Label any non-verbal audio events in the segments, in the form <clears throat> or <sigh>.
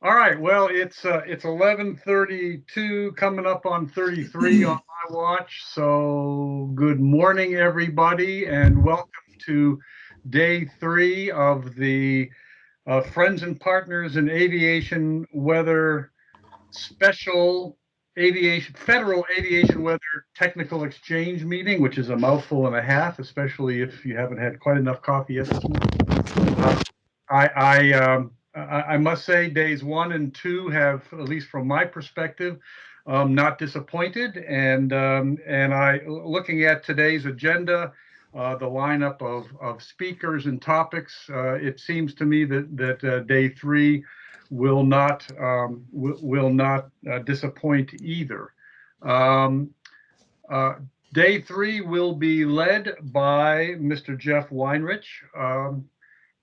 All right, well, it's, uh, it's eleven thirty-two, coming up on thirty-three <clears throat> on my watch. So good morning, everybody, and welcome to day three of the uh, Friends and Partners in Aviation Weather Special Aviation, Federal Aviation Weather Technical Exchange Meeting, which is a mouthful and a half, especially if you haven't had quite enough coffee yet this morning. Uh, I, I, um, I, must say, days one and two have, at least from my perspective, um, not disappointed. And um, and I, looking at today's agenda, uh, the lineup of of speakers and topics, uh, it seems to me that that uh, day three will not um, will, not uh, disappoint either. Um, uh, day three will be led by Mr. Jeff Weinrich.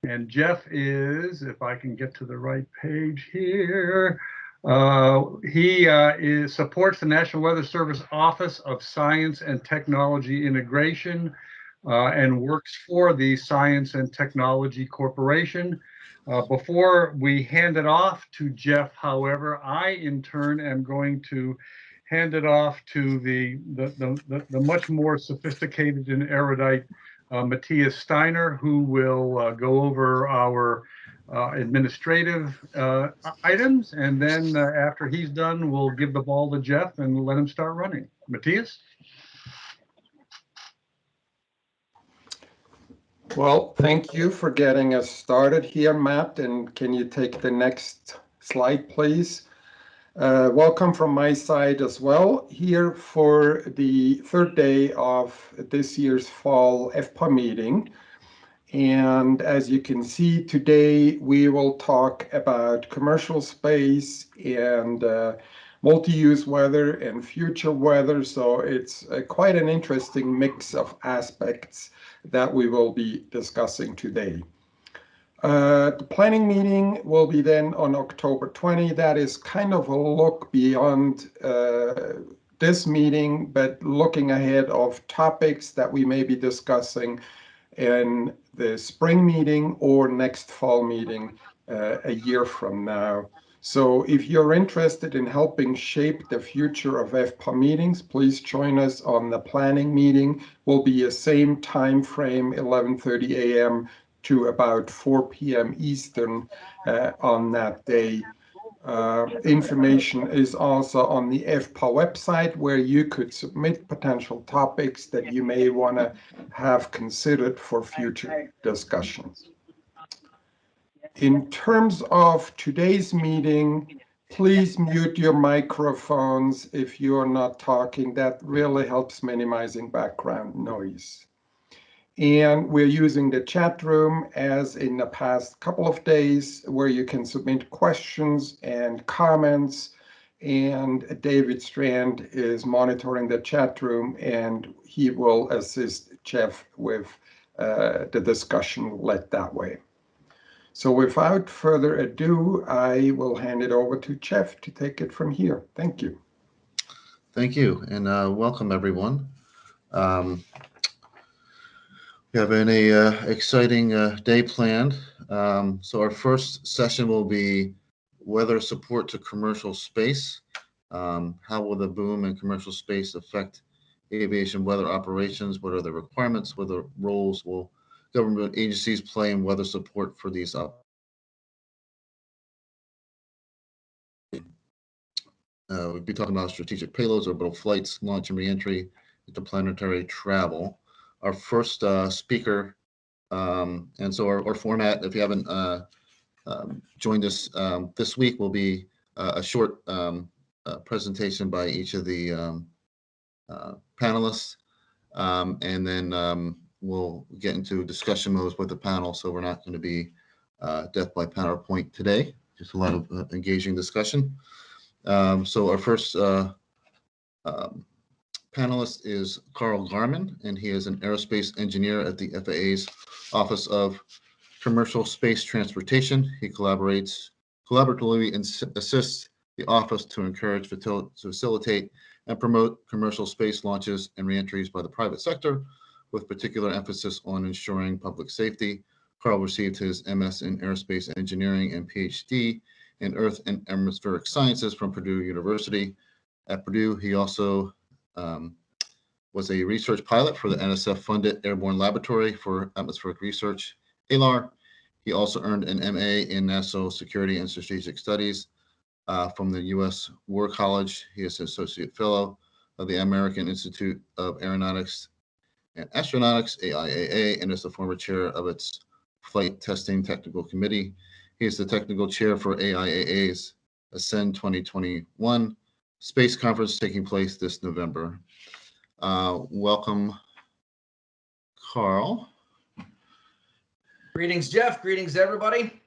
And Jeff is, if I can get to the right page here, uh, he uh, is, supports the National Weather Service Office of Science and Technology Integration uh, and works for the Science and Technology Corporation. Uh, before we hand it off to Jeff, however, I in turn am going to hand it off to the, the, the, the, much more sophisticated and erudite Matthias Steiner, who will uh, go over our uh, administrative uh, items. And then uh, after he's done, we'll give the ball to Jeff and let him start running. Matthias? Well, thank you for getting us started here, Matt. And can you take the next slide, please? Uh, welcome from my side as well here for the third day of this year's fall FPA meeting. And as you can see today, we will talk about commercial space and uh, multi-use weather and future weather. So it's uh, quite an interesting mix of aspects that we will be discussing today. Uh, the planning meeting will be then on October 20. That is kind of a look beyond uh, this meeting, but looking ahead of topics that we may be discussing in the spring meeting or next fall meeting uh, a year from now. So if you're interested in helping shape the future of FPA meetings, please join us on the planning meeting. Will be the same time frame, 11:30 a.m to about 4 p.m. Eastern uh, on that day. Uh, information is also on the FPA website where you could submit potential topics that you may want to have considered for future discussions. In terms of today's meeting, please mute your microphones if you are not talking. That really helps minimizing background noise. And we're using the chat room as in the past couple of days where you can submit questions and comments. And David Strand is monitoring the chat room and he will assist Jeff with uh, the discussion led that way. So without further ado, I will hand it over to Jeff to take it from here. Thank you. Thank you and uh, welcome everyone. Um, have an uh, exciting uh, day planned. Um, so our first session will be weather support to commercial space. Um, how will the boom in commercial space affect aviation weather operations? What are the requirements? What are the roles will government agencies play in weather support for these up? Uh, we'll be talking about strategic payloads, orbital flights, launch and reentry, interplanetary travel our first uh, speaker. Um, and so our, our, format, if you haven't uh, um, joined us um, this week, will be uh, a short um, uh, presentation by each of the um, uh, panelists. And then we'll get into discussion modes with the panel. So we're not going to be uh, death by PowerPoint today, just a lot of engaging discussion. so our first panelist is Carl Garman, and he is an aerospace engineer at the FAA's Office of Commercial Space Transportation. He collaborates collaboratively and assists the office to encourage, facilitate, and promote commercial space launches and reentries by the private sector, with particular emphasis on ensuring public safety. Carl received his MS in aerospace engineering and PhD in Earth and Atmospheric Sciences from Purdue University. At Purdue, he also um, was a research pilot for the NSF-funded Airborne Laboratory for Atmospheric Research, ALAR. He also earned an MA in National Security and Strategic Studies uh, from the U.S. War College. He is an associate fellow of the American Institute of Aeronautics and Astronautics, AIAA, and is the former chair of its Flight Testing Technical Committee. He is the technical chair for AIAA's Ascend 2021 space conference taking place this November. Uh, welcome, Carl. Greetings, Jeff. Greetings, everybody.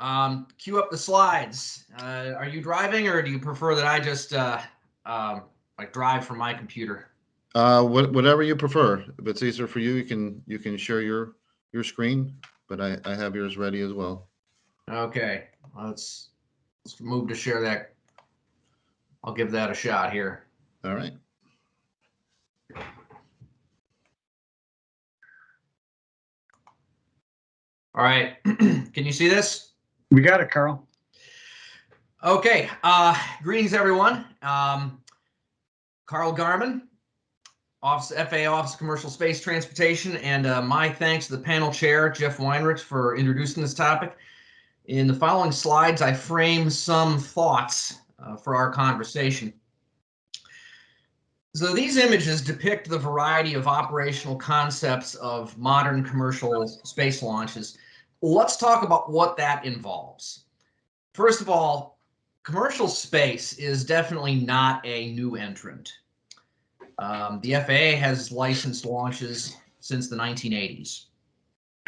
Um, cue up the slides. Uh, are you driving or do you prefer that I just uh, um, like drive from my computer? Uh, what, whatever you prefer. If it's easier for you, you can you can share your your screen, but I, I have yours ready as well. Okay, let's let's move to share that. I'll give that a shot here. All right. All right, <clears throat> can you see this? We got it, Carl. Okay, uh, greetings, everyone. Um, Carl Garman, Office FAA Office of Commercial Space Transportation, and uh, my thanks to the panel chair, Jeff Weinrich, for introducing this topic. In the following slides, I frame some thoughts uh, for our conversation. So these images depict the variety of operational concepts of modern commercial space launches. Let's talk about what that involves. First of all, commercial space is definitely not a new entrant. Um, the FAA has licensed launches since the 1980s,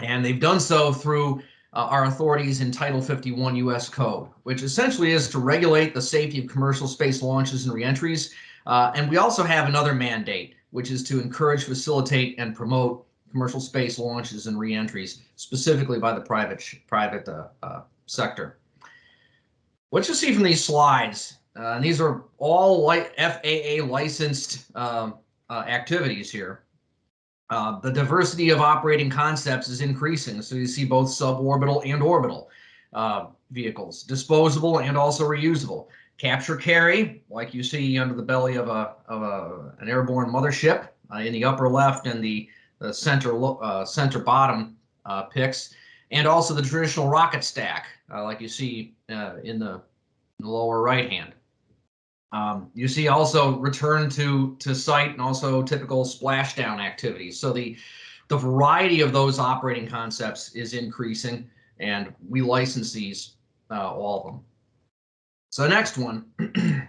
and they've done so through uh, our authorities in Title 51 U.S. Code, which essentially is to regulate the safety of commercial space launches and reentries. Uh, and we also have another mandate, which is to encourage, facilitate, and promote commercial space launches and reentries, specifically by the private private uh, uh, sector. What you see from these slides, uh, and these are all FAA licensed um, uh, activities here. Uh, the diversity of operating concepts is increasing. So you see both suborbital and orbital uh, vehicles, disposable and also reusable. Capture carry, like you see under the belly of a, of a an airborne mothership uh, in the upper left and the, the center uh, center bottom uh, pics, and also the traditional rocket stack, uh, like you see in the, in the lower right hand. Um, you see also return to to site and also typical splashdown activities. So the the variety of those operating concepts is increasing, and we license these uh, all of them. So next one. <clears throat>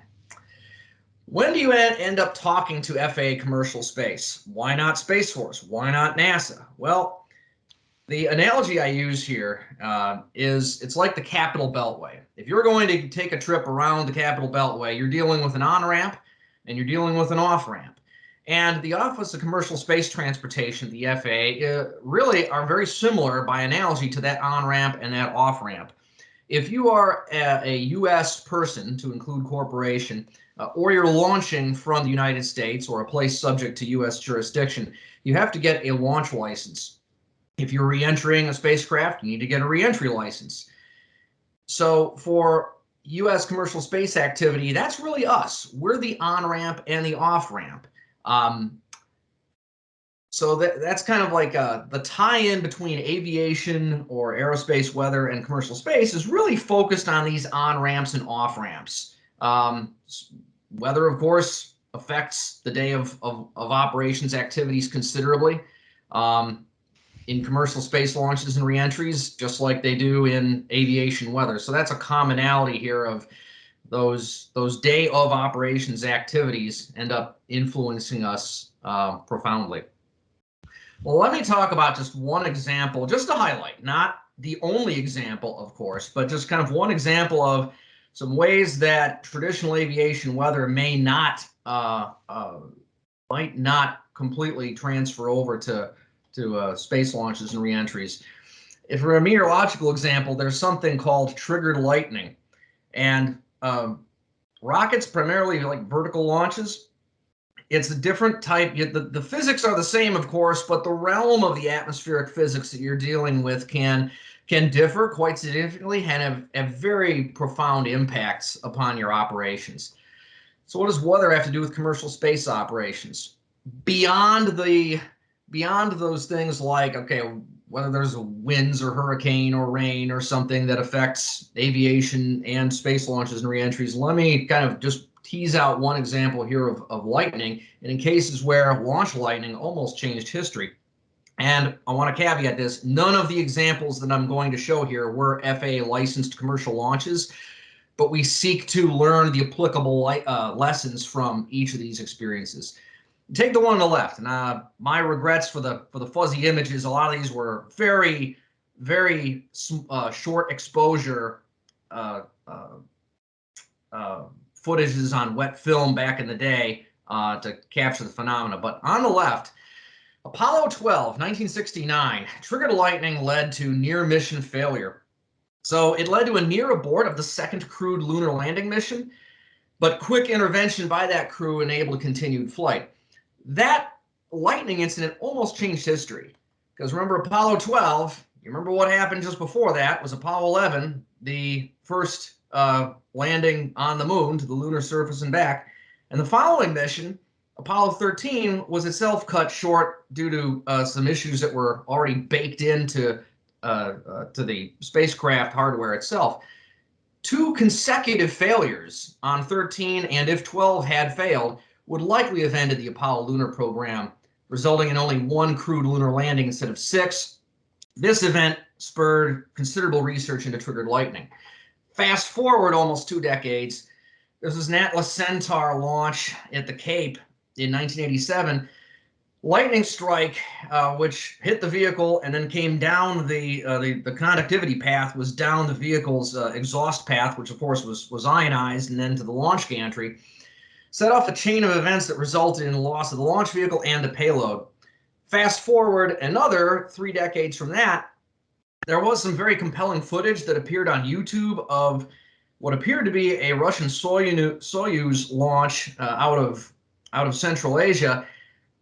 when do you end up talking to FAA commercial space? Why not Space Force? Why not NASA? Well, the analogy I use here uh, is it's like the Capital Beltway. If you're going to take a trip around the Capital Beltway, you're dealing with an on-ramp and you're dealing with an off-ramp. And the Office of Commercial Space Transportation, the FAA, uh, really are very similar by analogy to that on-ramp and that off-ramp. If you are a, a, U.S. person, to include corporation, uh, or you're launching from the United States or a place subject to U.S. jurisdiction, you have to get a launch license. If you're reentering a spacecraft, you need to get a reentry license. So for U.S. commercial space activity, that's really us. We're the on-ramp and the off-ramp. Um, so that, that's kind of like uh, the tie-in between aviation or aerospace weather and commercial space is really focused on these on-ramps and off-ramps. Um, weather, of course, affects the day of, of, of operations activities considerably. Um, in commercial space launches and reentries, just like they do in aviation weather. So that's a commonality here of those those day of operations activities end up influencing us uh, profoundly. Well, let me talk about just one example, just to highlight, not the only example, of course, but just kind of one example of some ways that traditional aviation weather may not uh, uh, might not completely transfer over to to uh, space launches and reentries. If for a meteorological example, there's something called triggered lightning, and um, rockets primarily like vertical launches. It's a different type. The, the physics are the same, of course, but the realm of the atmospheric physics that you're dealing with can can differ quite significantly and have, have very profound impacts upon your operations. So what does weather have to do with commercial space operations? Beyond the beyond those things like okay, whether there's winds or hurricane or rain or something that affects aviation and space launches and reentries, let me kind of just tease out one example here of, of lightning and in cases where launch lightning almost changed history. And I want to caveat this, none of the examples that I'm going to show here were FAA licensed commercial launches, but we seek to learn the applicable uh, lessons from each of these experiences. Take the one on the left, and uh, my regrets for the for the fuzzy images. A lot of these were very, very uh, short exposure uh, uh, uh, footages on wet film back in the day to capture the phenomena. But on the left, Apollo 12, 1969, triggered lightning led to near mission failure. So it led to a near abort of the second crewed lunar landing mission, but quick intervention by that crew enabled continued flight. That lightning incident almost changed history because remember Apollo 12, you remember what happened just before that was Apollo 11, the first uh, landing on the moon to the lunar surface and back. And the following mission, Apollo 13 was itself cut short due to uh, some issues that were already baked into uh, uh, to the spacecraft hardware itself. Two consecutive failures on 13, and if 12 had failed, would likely have ended the Apollo lunar program, resulting in only one crewed lunar landing instead of six. This event spurred considerable research into triggered lightning. Fast forward almost two decades, this was an Atlas Centaur launch at the Cape in 1987, lightning strike, uh, which hit the vehicle and then came down the, uh, the the conductivity path was down the vehicle's uh, exhaust path, which of course was was ionized, and then to the launch gantry, set off a chain of events that resulted in the loss of the launch vehicle and the payload. Fast forward another three decades from that, there was some very compelling footage that appeared on YouTube of what appeared to be a Russian Soyuz launch uh, out of out of Central Asia.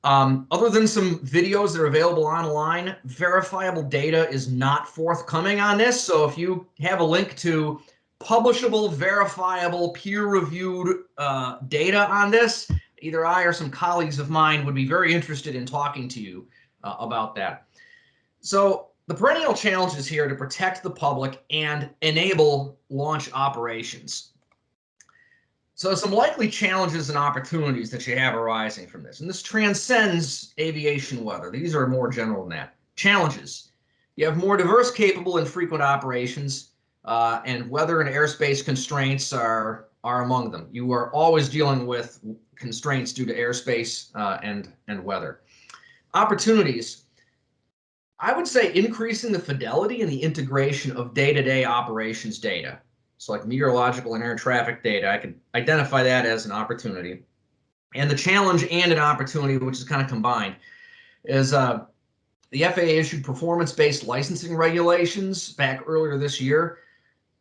Um, other than some videos that are available online, verifiable data is not forthcoming on this. So if you have a link to publishable, verifiable, peer-reviewed uh, data on this, either I or some colleagues of mine would be very interested in talking to you uh, about that. So the perennial challenge is here to protect the public and enable launch operations. So some likely challenges and opportunities that you have arising from this, and this transcends aviation weather. These are more general than that. Challenges. You have more diverse, capable, and frequent operations, uh, and weather and airspace constraints are are among them. You are always dealing with constraints due to airspace uh, and and weather. Opportunities. I would say increasing the fidelity and the integration of day-to-day -day operations data. So like meteorological and air traffic data, I can identify that as an opportunity. And the challenge and an opportunity, which is kind of combined, is uh, the FAA issued performance-based licensing regulations back earlier this year.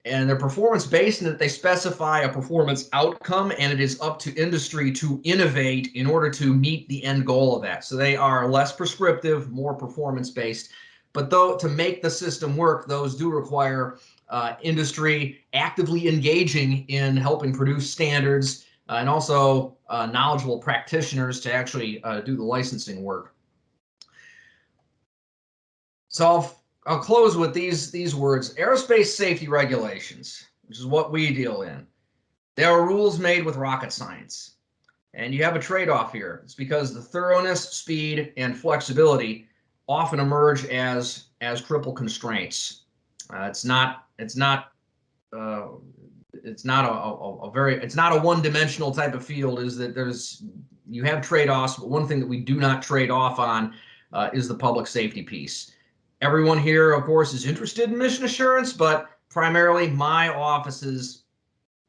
And they're performance-based in that they specify a performance outcome and it is up to industry to innovate in order to meet the end goal of that. So they are less prescriptive, more performance-based. But though to make the system work, those do require uh, industry actively engaging in helping produce standards uh, and also uh, knowledgeable practitioners to actually uh, do the licensing work. So I'll, close with these, these words, aerospace safety regulations, which is what we deal in. There are rules made with rocket science. And you have a trade-off here. It's because the thoroughness, speed, and flexibility often emerge as as cripple constraints. Uh, it's not it's not uh, it's not a, a, a, very it's not a one-dimensional type of field. Is that there's you have trade-offs, but one thing that we do not trade off on uh, is the public safety piece. Everyone here, of course, is interested in mission assurance, but primarily my office's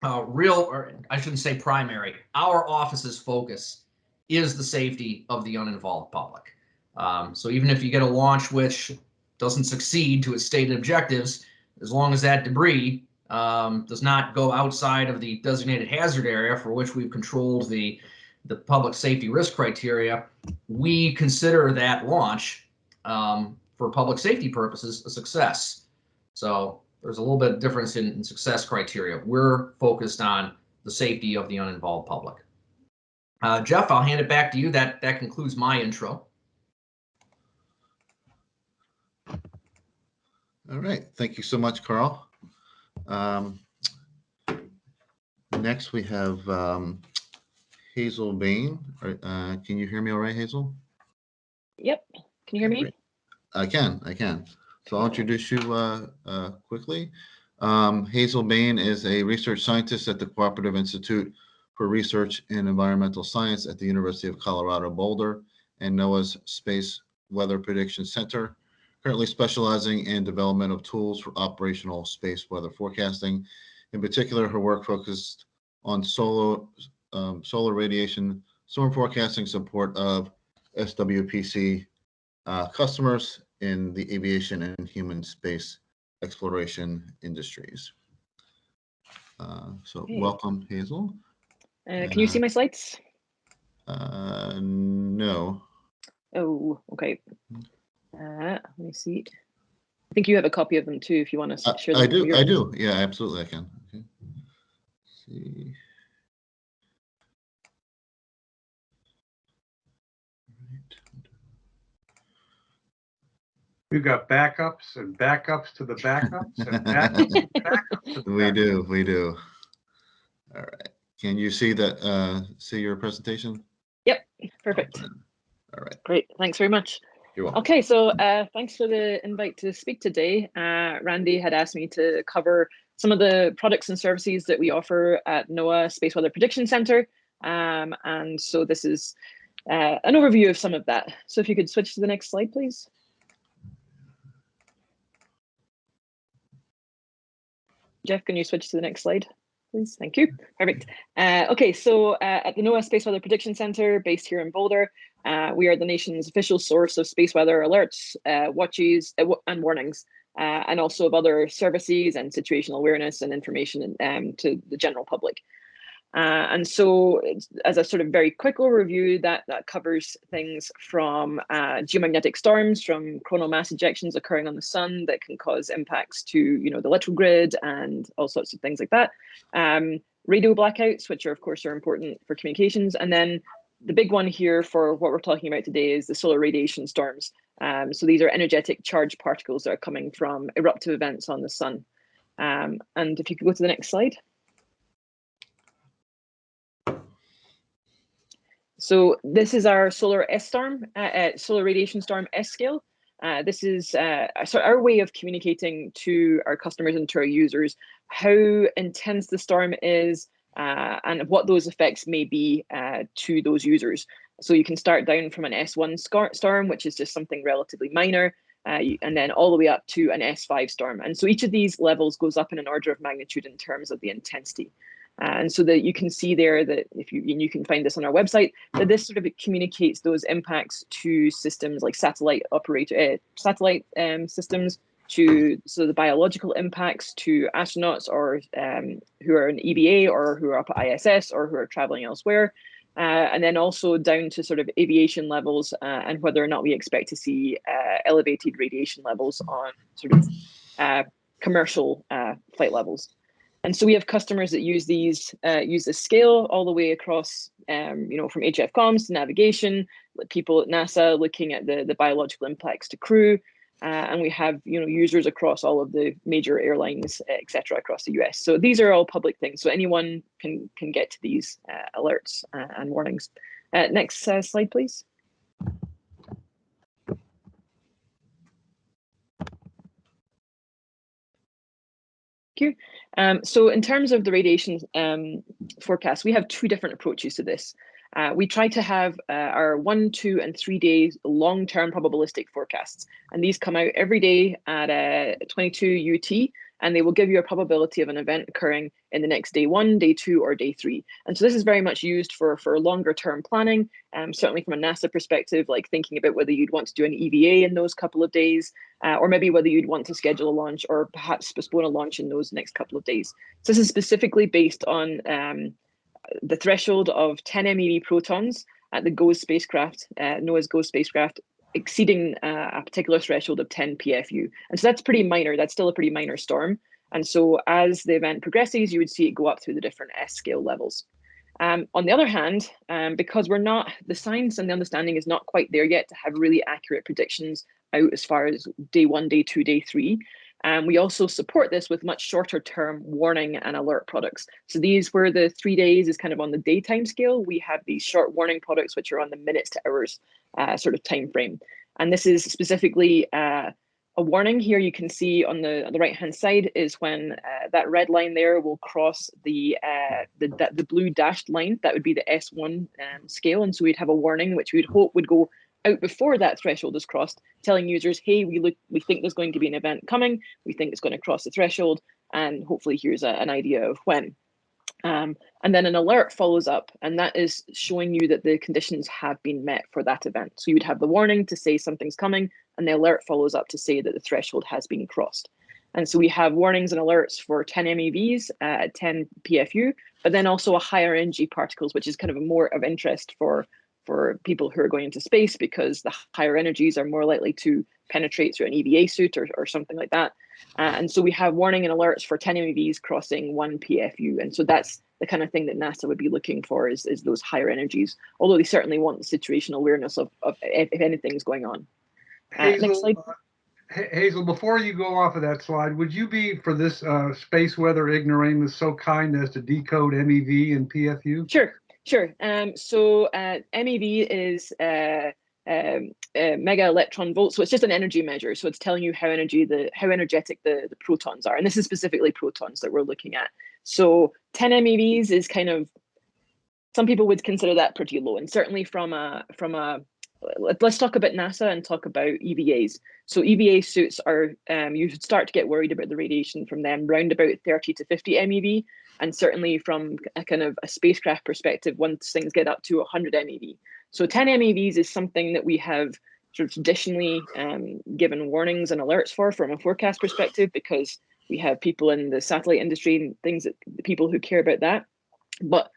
uh, real, or I shouldn't say primary, our office's focus is the safety of the uninvolved public. Um, so even if you get a launch which doesn't succeed to its stated objectives, as long as that debris um, does not go outside of the designated hazard area for which we've controlled the the public safety risk criteria, we consider that launch um, for public safety purposes a success. So there's a little bit of difference in, in success criteria. We're focused on the safety of the uninvolved public. Uh, Jeff, I'll hand it back to you. That that concludes my intro. All right, thank you so much, Carl. Um, Next, we have um, Hazel Bain. Uh, Can you hear me all right, Hazel? Yep. Can you hear me? Great. I can, I can. So I'll introduce you uh, uh, quickly. Um, Hazel Bain is a research scientist at the Cooperative Institute for Research in Environmental Science at the University of Colorado Boulder and NOAA's Space Weather Prediction Center, currently specializing in development of tools for operational space weather forecasting. In particular, her work focused on solar, um, solar radiation storm forecasting support of SWPC uh, customers in the aviation and human space exploration industries. Uh, so Okay. welcome, Hazel. Uh, can you see my slides? Uh, no, Oh, okay. Uh, let me see. I think you have a copy of them too, if you want to share them. I do. I do. Yeah, absolutely. I can. Okay. See. You got backups and backups to the backups and backups and <laughs> backups. to the We backups. do. We do. All right. Can you see that? Uh, see your presentation? Yep, perfect. All right. Great. Thanks very much. You're welcome. Okay, so uh, thanks for the invite to speak today. Uh, Randy had asked me to cover some of the products and services that we offer at NOAA Space Weather Prediction Center. Um, and so this is uh, an overview of some of that. So if you could switch to the next slide, please. Jeff, can you switch to the next slide, please? Thank you. Perfect. Uh, okay, so uh, at the NOAA Space Weather Prediction Center, based here in Boulder, uh, we are the nation's official source of space weather alerts, uh, watches, uh, and warnings, uh, and also of other services and situational awareness and information um, to the general public. Uh, and so, as a sort of very quick overview, that that covers things from uh, geomagnetic storms, from coronal mass ejections occurring on the sun that can cause impacts to you know the electrical grid and all sorts of things like that. Um, radio blackouts, which are of course are important for communications, and then the big one here for what we're talking about today is the solar radiation storms. Um, so these are energetic charged particles that are coming from eruptive events on the sun. Um, and if you could go to the next slide. So this is our solar S storm, uh, uh, solar radiation storm S scale. Uh, this is uh, so our way of communicating to our customers and to our users how intense the storm is, uh, and what those effects may be uh, to those users. So you can start down from an S1 storm, which is just something relatively minor, uh, and then all the way up to an S5 storm. And so each of these levels goes up in an order of magnitude in terms of the intensity. And so that you can see there that if you you can find this on our website that this sort of communicates those impacts to systems like satellite operator uh, satellite um, systems to so the biological impacts to astronauts or um, who are in EVA or who are up at ISS or who are traveling elsewhere. Uh, and then also down to sort of aviation levels uh, and whether or not we expect to see uh, elevated radiation levels on sort of uh, commercial uh, flight levels. And so we have customers that use these, uh, use this scale all the way across, um, you know, from HF comms to navigation, people at NASA looking at the, the biological impacts to crew, uh, and we have you know users across all of the major airlines, etc., across the US. So these are all public things, so anyone can can get to these uh, alerts uh, and warnings. Uh, next uh, slide, please. Thank you. Um, so in terms of the radiation um, forecast, we have two different approaches to this. Uh, we try to have uh, our one, two, and three days long-term probabilistic forecasts, and these come out every day at uh, 22 UT, and they will give you a probability of an event occurring in the next day one, day two, or day three. And so this is very much used for for longer-term planning, um, certainly from a NASA perspective, like thinking about whether you'd want to do an EVA in those couple of days, uh, or maybe whether you'd want to schedule a launch or perhaps postpone a launch in those next couple of days. So this is specifically based on um, the threshold of 10 MeV protons at the GOES spacecraft, uh, NOAA's GOES spacecraft, exceeding uh, a particular threshold of 10 PFU. And so that's pretty minor. That's still a pretty minor storm. And so as the event progresses, you would see it go up through the different S scale levels. Um, on the other hand, um, because we're not, the science and the understanding is not quite there yet to have really accurate predictions out as far as day one, day two, day three. And we also support this with much shorter term warning and alert products. So these where the three days is kind of on the daytime scale, we have these short warning products, which are on the minutes to hours uh, sort of time frame. And this is specifically uh, a warning here you can see on the, on the right hand side is when uh, that red line there will cross the, uh, the, the blue dashed line, that would be the S1 um, scale. And so we'd have a warning, which we'd hope would go out before that threshold is crossed, telling users, hey, we look, we think there's going to be an event coming, we think it's going to cross the threshold, and hopefully here's a, an idea of when. Um, and then an alert follows up, and that is showing you that the conditions have been met for that event. So you would have the warning to say something's coming, and the alert follows up to say that the threshold has been crossed. And so we have warnings and alerts for 10 MeVs at 10 PFU, but then also a higher energy particles, which is kind of a more of interest for for people who are going into space because the higher energies are more likely to penetrate through an EVA suit or, or something like that. Uh, and so we have warning and alerts for 10 MeVs crossing one PFU. And so that's the kind of thing that NASA would be looking for is, is those higher energies, although they certainly want the situational awareness of, of if, if anything's going on. Uh, Hazel, next slide. uh, Hazel, before you go off of that slide, would you be for this uh, space weather ignoramus so kind as to decode MEV and PFU? Sure, sure. Um, so uh, MEV is uh, um, uh, mega electron volts. So it's just an energy measure. So it's telling you how energy the how energetic the, the protons are, and this is specifically protons that we're looking at. So 10 MeVs is kind of some people would consider that pretty low, and certainly from a from a let's talk about NASA and talk about EVAs. So EVA suits are um, you should start to get worried about the radiation from them round about 30 to 50 MeV, and certainly from a kind of a spacecraft perspective, once things get up to 100 MeV. So 10 MeVs is something that we have sort of traditionally um, given warnings and alerts for from a forecast perspective because we have people in the satellite industry and things that the people who care about that. But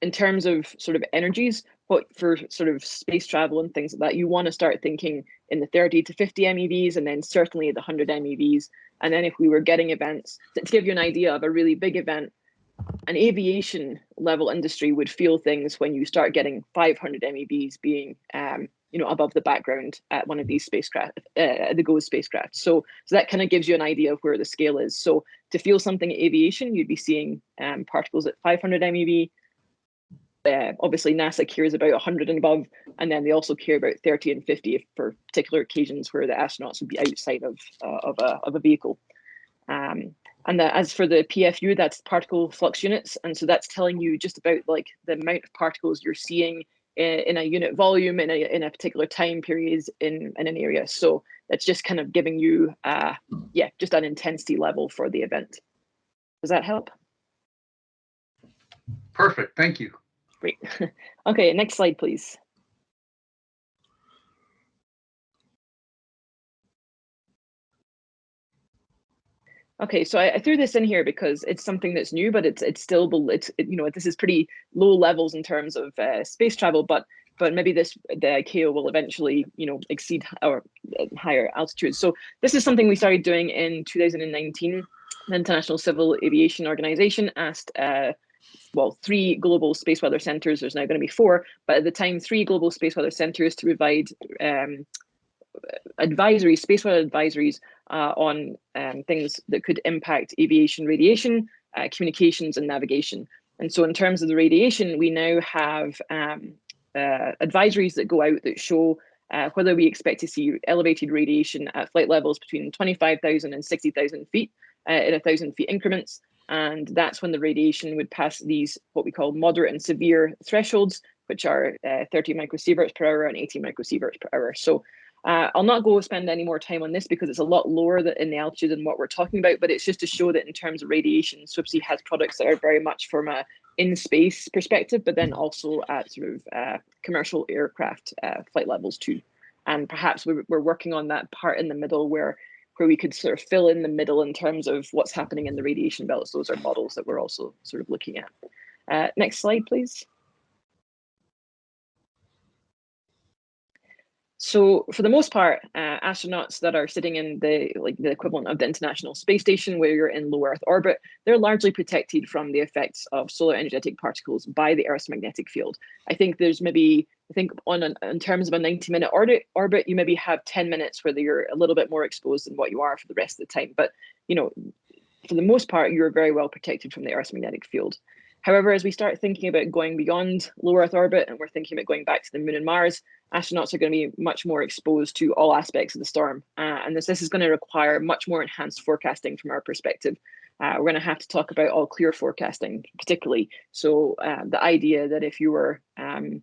in terms of sort of energies, what for sort of space travel and things like that, you want to start thinking in the 30 to 50 MeVs and then certainly the 100 MeVs. And then if we were getting events, to give you an idea of a really big event, an aviation level industry would feel things when you start getting 500 MEVs being, um, you know, above the background at one of these spacecraft, uh, the GOES spacecraft. So, so that kind of gives you an idea of where the scale is. So to feel something in aviation, you'd be seeing um, particles at 500 MeV. Uh, obviously, NASA cares about 100 and above, and then they also care about 30 and 50 for particular occasions where the astronauts would be outside of uh, of a of a vehicle. Um, and that as for the PFU, that's particle flux units. And so that's telling you just about like the amount of particles you're seeing in, in a unit volume in a, in a particular time period in, in an area. So that's just kind of giving you, uh, yeah, just an intensity level for the event. Does that help? Perfect, thank you. Great. <laughs> okay, next slide, please. Okay, so I, I threw this in here because it's something that's new, but it's it's still it's it, you know this is pretty low levels in terms of uh, space travel, but but maybe this the ICAO will eventually you know exceed our uh, higher altitudes. So this is something we started doing in 2019. The International Civil Aviation Organization asked uh, well, three global space weather centers. There's now going to be four, but at the time, three global space weather centers to provide um, advisories, space weather advisories uh, on um, things that could impact aviation radiation, uh, communications, and navigation. And so, in terms of the radiation, we now have um, uh, advisories that go out that show uh, whether we expect to see elevated radiation at flight levels between 25,000 and 60,000 feet uh, in a thousand feet increments. And that's when the radiation would pass these what we call moderate and severe thresholds, which are uh, 30 microsieverts per hour and 80 microsieverts per hour. So uh, I'll not go spend any more time on this because it's a lot lower in the altitude than what we're talking about, but it's just to show that in terms of radiation, SWPC has products that are very much from a in-space perspective, but then also at sort of uh, commercial aircraft uh, flight levels too. And perhaps we're working on that part in the middle where where we could sort of fill in the middle in terms of what's happening in the radiation belts. Those are models that we're also sort of looking at. Uh, next slide, please. So for the most part, uh, astronauts that are sitting in the like the equivalent of the International Space Station, where you're in low Earth orbit, they're largely protected from the effects of solar energetic particles by the Earth's magnetic field. I think there's maybe I think on an, in terms of a 90 minute orbit, orbit, you maybe have 10 minutes where you're a little bit more exposed than what you are for the rest of the time. But you know, for the most part, you're very well protected from the Earth's magnetic field. However, as we start thinking about going beyond low Earth orbit and we're thinking about going back to the moon and Mars, astronauts are going to be much more exposed to all aspects of the storm. Uh, and this, this is going to require much more enhanced forecasting from our perspective. Uh, we're going to have to talk about all clear forecasting, particularly. So uh, the idea that if you were um,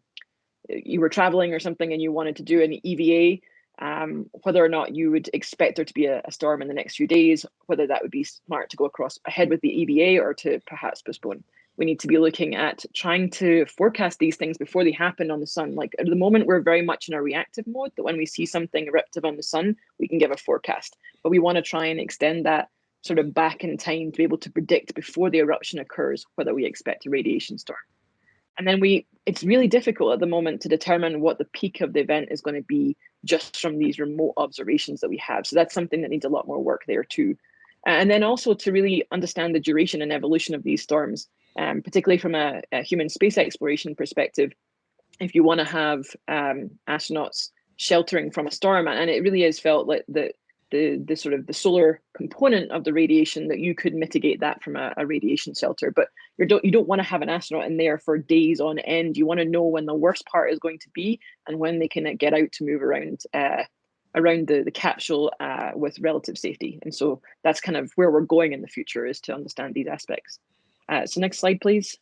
you were traveling or something and you wanted to do an EVA, um, whether or not you would expect there to be a, a, storm in the next few days, whether that would be smart to go across ahead with the EVA or to perhaps postpone we need to be looking at trying to forecast these things before they happen on the sun. Like at the moment, we're very much in a reactive mode that when we see something eruptive on the sun, we can give a forecast. But we want to try and extend that sort of back in time to be able to predict before the eruption occurs whether we expect a radiation storm. And then we, it's really difficult at the moment to determine what the peak of the event is going to be just from these remote observations that we have. So that's something that needs a lot more work there too. And then also to really understand the duration and evolution of these storms um, particularly from a, a, human space exploration perspective, if you want to have um, astronauts sheltering from a storm, and it really is felt like the the the sort of the solar component of the radiation that you could mitigate that from a, a radiation shelter, but you don't you don't want to have an astronaut in there for days on end. You want to know when the worst part is going to be and when they can get out to move around. Uh, around the, the capsule uh, with relative safety. And so that's kind of where we're going in the future is to understand these aspects. Uh, so next slide, please.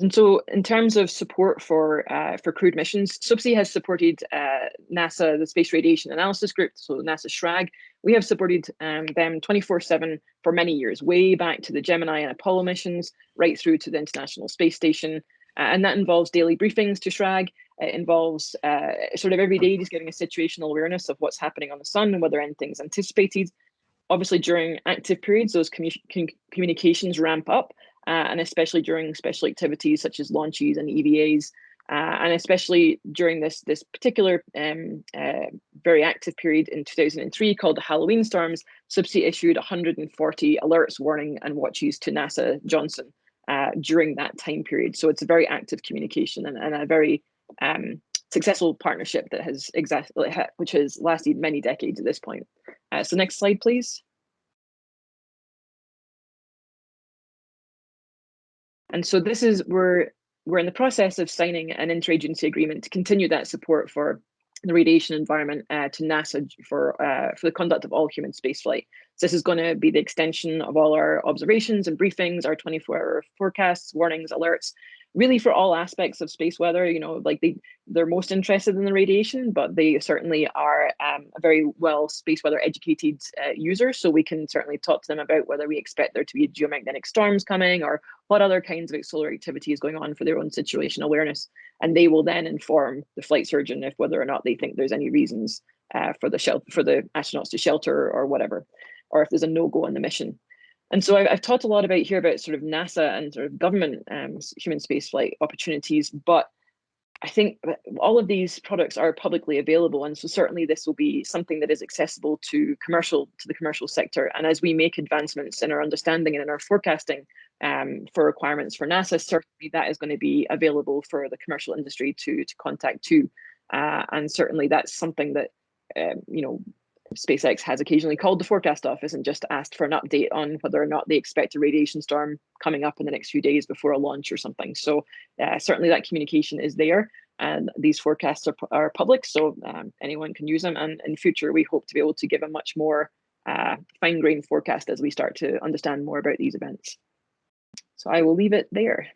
And so in terms of support for uh, for crewed missions, SWPC has supported uh, NASA, the Space Radiation Analysis Group, so NASA SRAG. We have supported um, them 24-7 for many years, way back to the Gemini and Apollo missions, right through to the International Space Station. And that involves daily briefings to SRAG. It involves uh, sort of every day just getting a situational awareness of what's happening on the sun and whether anything's anticipated. Obviously, during active periods, those commu communications ramp up, uh, and especially during special activities such as launches and EVAs. Uh, and especially during this this particular um, uh, very active period in 2003 called the Halloween storms, SWPC issued 140 alerts, warning, and watches to NASA Johnson uh, during that time period. So it's a very active communication and, and a very um, successful partnership that has exactly which has lasted many decades at this point. Uh, so next slide, please. And so this is we're we're in the process of signing an interagency agreement to continue that support for the radiation environment uh, to NASA for uh, for the conduct of all human spaceflight. So this is going to be the extension of all our observations and briefings, our 24-hour forecasts, warnings, alerts, really for all aspects of space weather you know like they they're most interested in the radiation but they certainly are um, a very well space weather educated uh, user so we can certainly talk to them about whether we expect there to be geomagnetic storms coming or what other kinds of solar activity is going on for their own situational awareness. And they will then inform the flight surgeon if whether or not they think there's any reasons uh, for the shelter for the astronauts to shelter or whatever or if there's a no-go on the mission and so I've, I've, talked a lot about here about sort of NASA and sort of government um, human spaceflight opportunities, but I think all of these products are publicly available, and so certainly this will be something that is accessible to commercial to the commercial sector. And as we make advancements in our understanding and in our forecasting um, for requirements for NASA, certainly that is going to be available for the commercial industry to to contact too. Uh, and certainly that's something that um, you know SpaceX has occasionally called the forecast office and just asked for an update on whether or not they expect a radiation storm coming up in the next few days before a launch or something. So uh, certainly that communication is there and these forecasts are, are public, so um, anyone can use them. And in future, we hope to be able to give a much more uh, fine-grained forecast as we start to understand more about these events. So I will leave it there.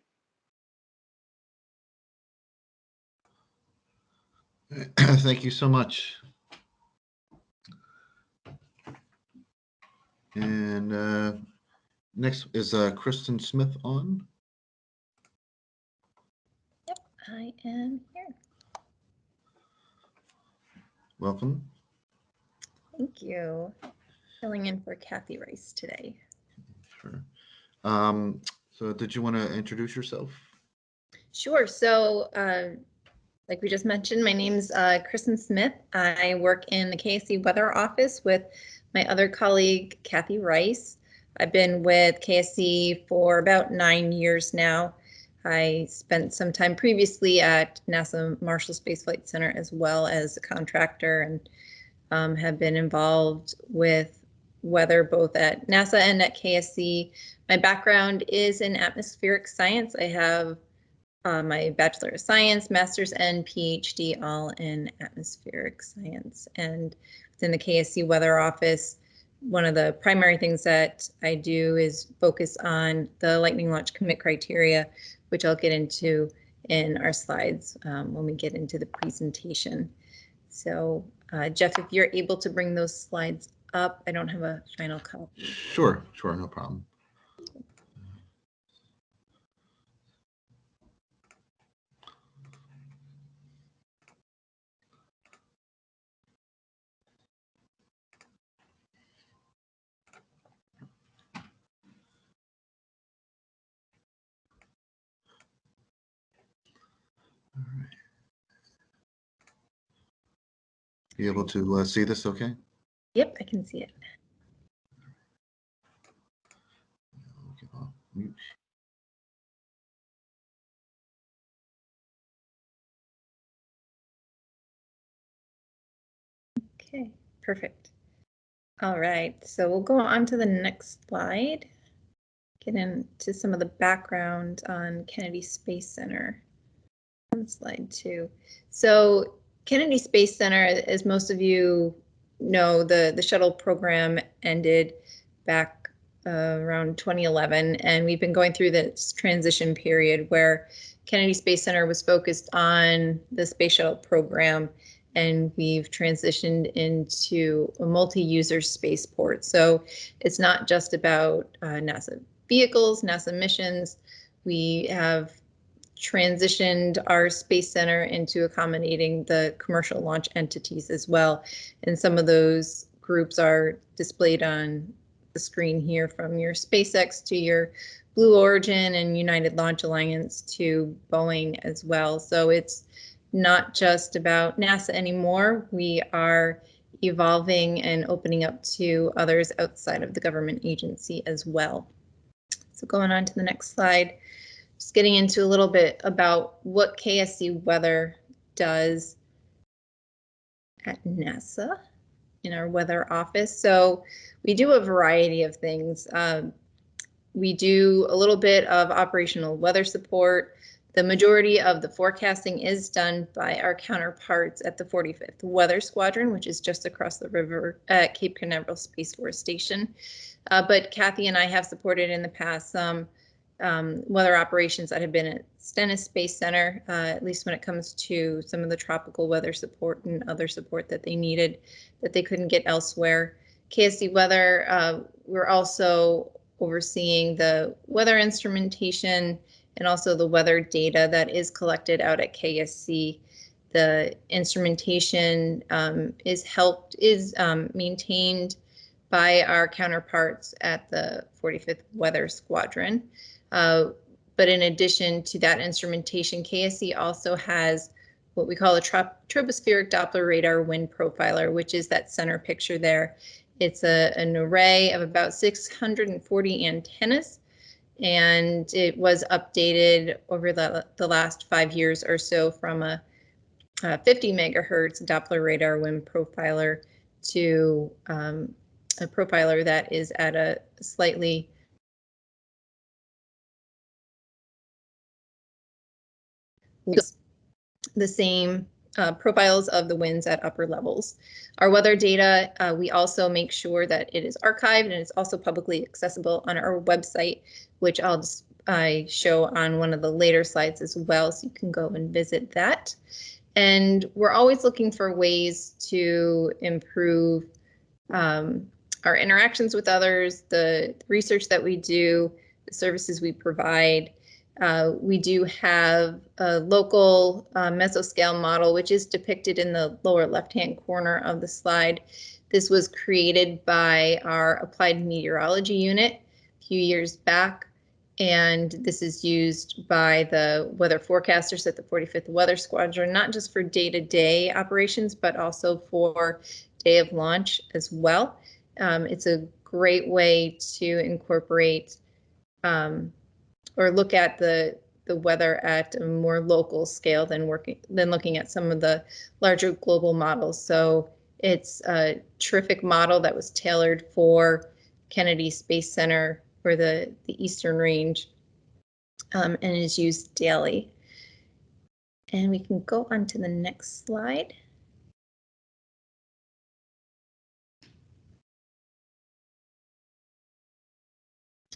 <clears throat> Thank you so much. And uh, next is uh, Kristen Smith on. Yep, I am here. Welcome. Thank you. Filling in for Kathy Rice today. Sure. Um, so did you want to introduce yourself? Sure. So, uh, like we just mentioned, my name's uh, Kristen Smith. I work in the KSC Weather Office with my other colleague, Kathy Rice. I've been with KSC for about nine years now. I spent some time previously at NASA Marshall Space Flight Center as well as a contractor and um, have been involved with weather both at NASA and at KSC. My background is in atmospheric science. I have uh, my Bachelor of Science, Master's and PhD all in atmospheric science. And within the KSC Weather Office, one of the primary things that I do is focus on the lightning launch commit criteria, which I'll get into in our slides um, when we get into the presentation. So uh, Jeff, if you're able to bring those slides up, I don't have a final copy. Sure, sure, no problem. You able to uh, see this okay? Yep, I can see it. Okay, Okay, perfect. All right, so we'll go on to the next slide. Get into some of the background on Kennedy Space Center. On slide two. So Kennedy Space Center, as most of you know, the, the shuttle program ended back uh, around 2011, and we've been going through this transition period where Kennedy Space Center was focused on the space shuttle program and we've transitioned into a multi-user spaceport. So it's not just about uh, NASA vehicles, NASA missions. We have transitioned our space center into accommodating the commercial launch entities as well. And some of those groups are displayed on the screen here from your SpaceX to your Blue Origin and United Launch Alliance to Boeing as well. So it's not just about NASA anymore. We are evolving and opening up to others outside of the government agency as well. So going on to the next slide, just getting into a little bit about what KSC Weather does at NASA in our weather office. So we do a variety of things. Um, we do a little bit of operational weather support. The majority of the forecasting is done by our counterparts at the 45th Weather Squadron, which is just across the river at Cape Canaveral Space Force Station. Uh, but Kathy and I have supported in the past some um, weather operations that have been at Stennis Space Center, uh, at least when it comes to some of the tropical weather support and other support that they needed that they couldn't get elsewhere. KSC Weather, uh, we're also overseeing the weather instrumentation and also the weather data that is collected out at KSC. The instrumentation um, is helped, is um, maintained by our counterparts at the 45th Weather Squadron. Uh, but in addition to that instrumentation, KSC also has what we call a tropospheric Doppler radar wind profiler, which is that center picture there. It's a, an array of about 640 antennas and it was updated over the, the last five years or so from a, a 50 megahertz Doppler radar wind profiler to um, a profiler that is at a slightly the same uh, profiles of the winds at upper levels. Our weather data, uh, we also make sure that it is archived and it's also publicly accessible on our website, which I'll just I show on one of the later slides as well, so you can go and visit that. And we're always looking for ways to improve um, our interactions with others, the research that we do, the services we provide, uh, we do have a local uh, mesoscale model, which is depicted in the lower left-hand corner of the slide. This was created by our applied meteorology unit a few years back, And this is used by the weather forecasters at the 45th Weather Squadron, not just for day-to-day operations, but also for day of launch as well. Um, it's a great way to incorporate um, or look at the the weather at a more local scale than working than looking at some of the larger global models. So it's a terrific model that was tailored for Kennedy Space Center for the, the Eastern Range um, and is used daily. And we can go on to the next slide.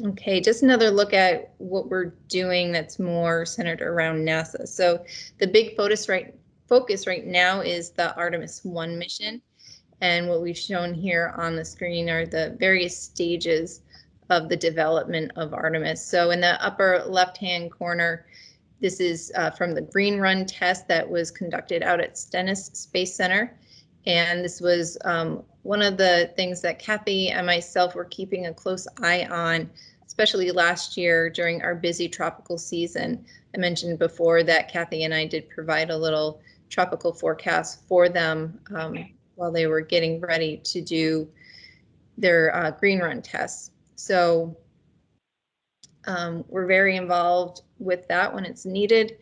Okay, just another look at what we're doing that's more centered around NASA. So the big focus right focus right now is the Artemis 1 mission. And what we've shown here on the screen are the various stages of the development of Artemis. So in the upper left-hand corner, this is uh, from the Green Run test that was conducted out at Stennis Space Center. And this was um, one of the things that Kathy and myself were keeping a close eye on, especially last year during our busy tropical season. I mentioned before that Kathy and I did provide a little tropical forecast for them um, while they were getting ready to do their uh, green run tests. So um, we're very involved with that when it's needed.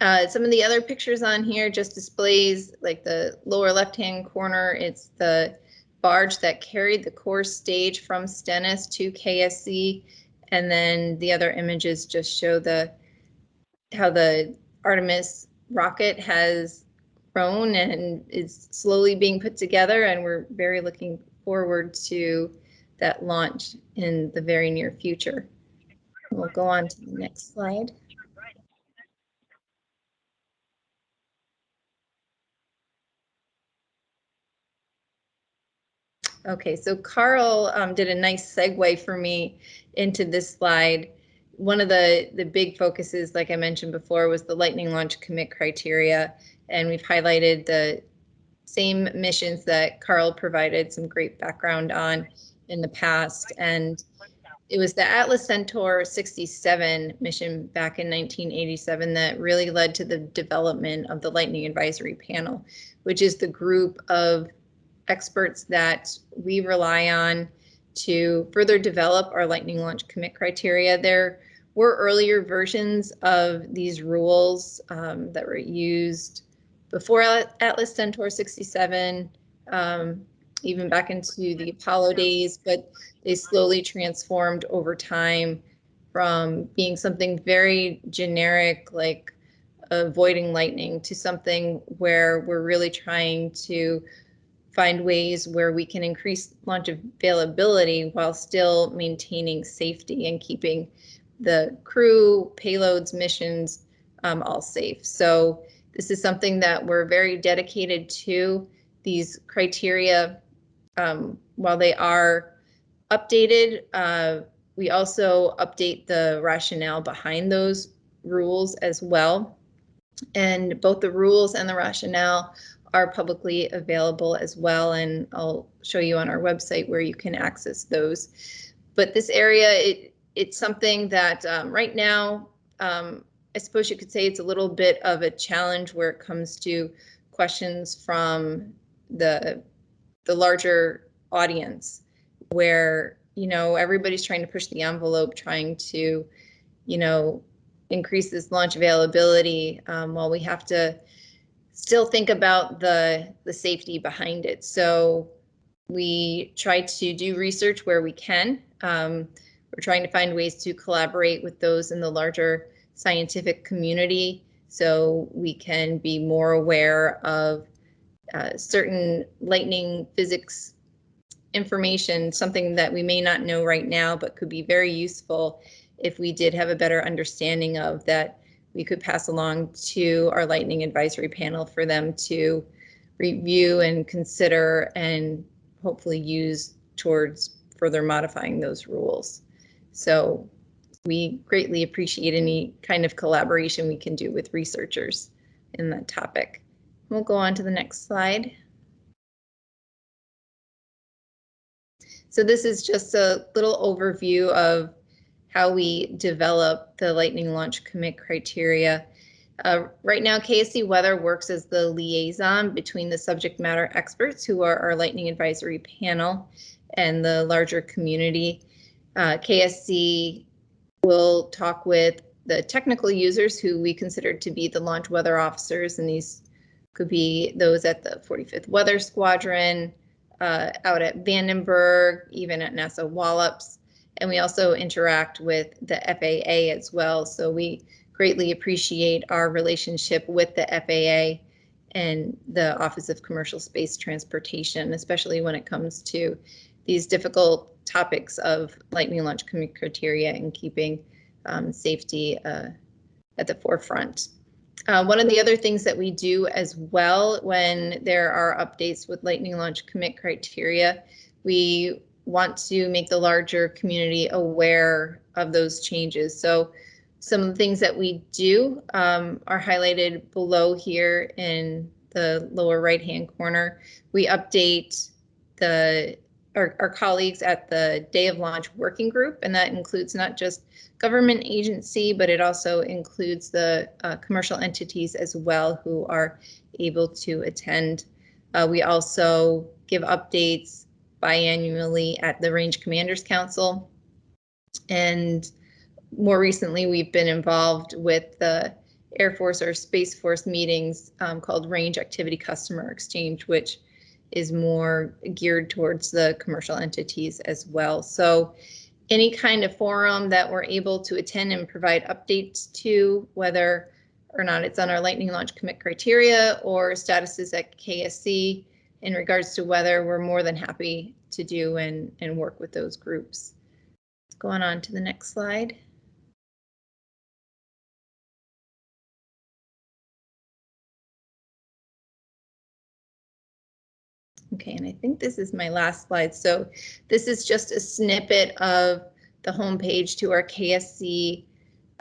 Uh, some of the other pictures on here just displays like the lower left hand corner, it's the barge that carried the core stage from Stennis to KSC. And then the other images just show the how the Artemis rocket has grown and is slowly being put together. And we're very looking forward to that launch in the very near future. We'll go on to the next slide. Okay, so Carl um, did a nice segue for me into this slide. One of the, the big focuses, like I mentioned before, was the lightning launch commit criteria. And we've highlighted the same missions that Carl provided some great background on in the past. And it was the Atlas Centaur 67 mission back in 1987 that really led to the development of the Lightning Advisory Panel, which is the group of experts that we rely on to further develop our lightning launch commit criteria. There were earlier versions of these rules um, that were used before Atlas Centaur 67, um, even back into the Apollo days, but they slowly transformed over time from being something very generic like avoiding lightning to something where we're really trying to find ways where we can increase launch availability while still maintaining safety and keeping the crew, payloads, missions um, all safe. So this is something that we're very dedicated to. These criteria, um, while they are updated, uh, we also update the rationale behind those rules as well. And both the rules and the rationale are publicly available as well. And I'll show you on our website where you can access those. But this area, it, it's something that um, right now, um, I suppose you could say it's a little bit of a challenge where it comes to questions from the the larger audience where you know everybody's trying to push the envelope trying to you know increase this launch availability um, while we have to still think about the the safety behind it. So we try to do research where we can. Um, we're trying to find ways to collaborate with those in the larger scientific community so we can be more aware of uh, certain lightning physics information, something that we may not know right now, but could be very useful if we did have a better understanding of that we could pass along to our lightning advisory panel for them to review and consider and hopefully use towards further modifying those rules. So we greatly appreciate any kind of collaboration we can do with researchers in that topic. We'll go on to the next slide. So this is just a little overview of how we develop the lightning launch commit criteria. Uh, right now, KSC Weather works as the liaison between the subject matter experts who are our lightning advisory panel and the larger community. Uh, KSC will talk with the technical users who we consider to be the launch weather officers, and these could be those at the 45th Weather Squadron, uh, out at Vandenberg, even at NASA Wallops. And we also interact with the FAA as well. So we greatly appreciate our relationship with the FAA and the Office of Commercial Space Transportation, especially when it comes to these difficult topics of lightning launch criteria and keeping um, safety uh, at the forefront. Uh, one of the other things that we do as well when there are updates with lightning launch commit criteria, we want to make the larger community aware of those changes. So some of the things that we do um, are highlighted below here in the lower right hand corner. We update the our, our colleagues at the day of launch working group, and that includes not just government agency, but it also includes the uh, commercial entities as well who are able to attend. Uh, we also give updates biannually at the Range Commanders Council. And more recently, we've been involved with the Air Force or Space Force meetings um, called Range Activity Customer Exchange, which is more geared towards the commercial entities as well. So any kind of forum that we're able to attend and provide updates to, whether or not it's on our lightning launch commit criteria or statuses at KSC in regards to weather, we're more than happy to do and, and work with those groups. Going on to the next slide. Okay, and I think this is my last slide. So this is just a snippet of the homepage to our KSC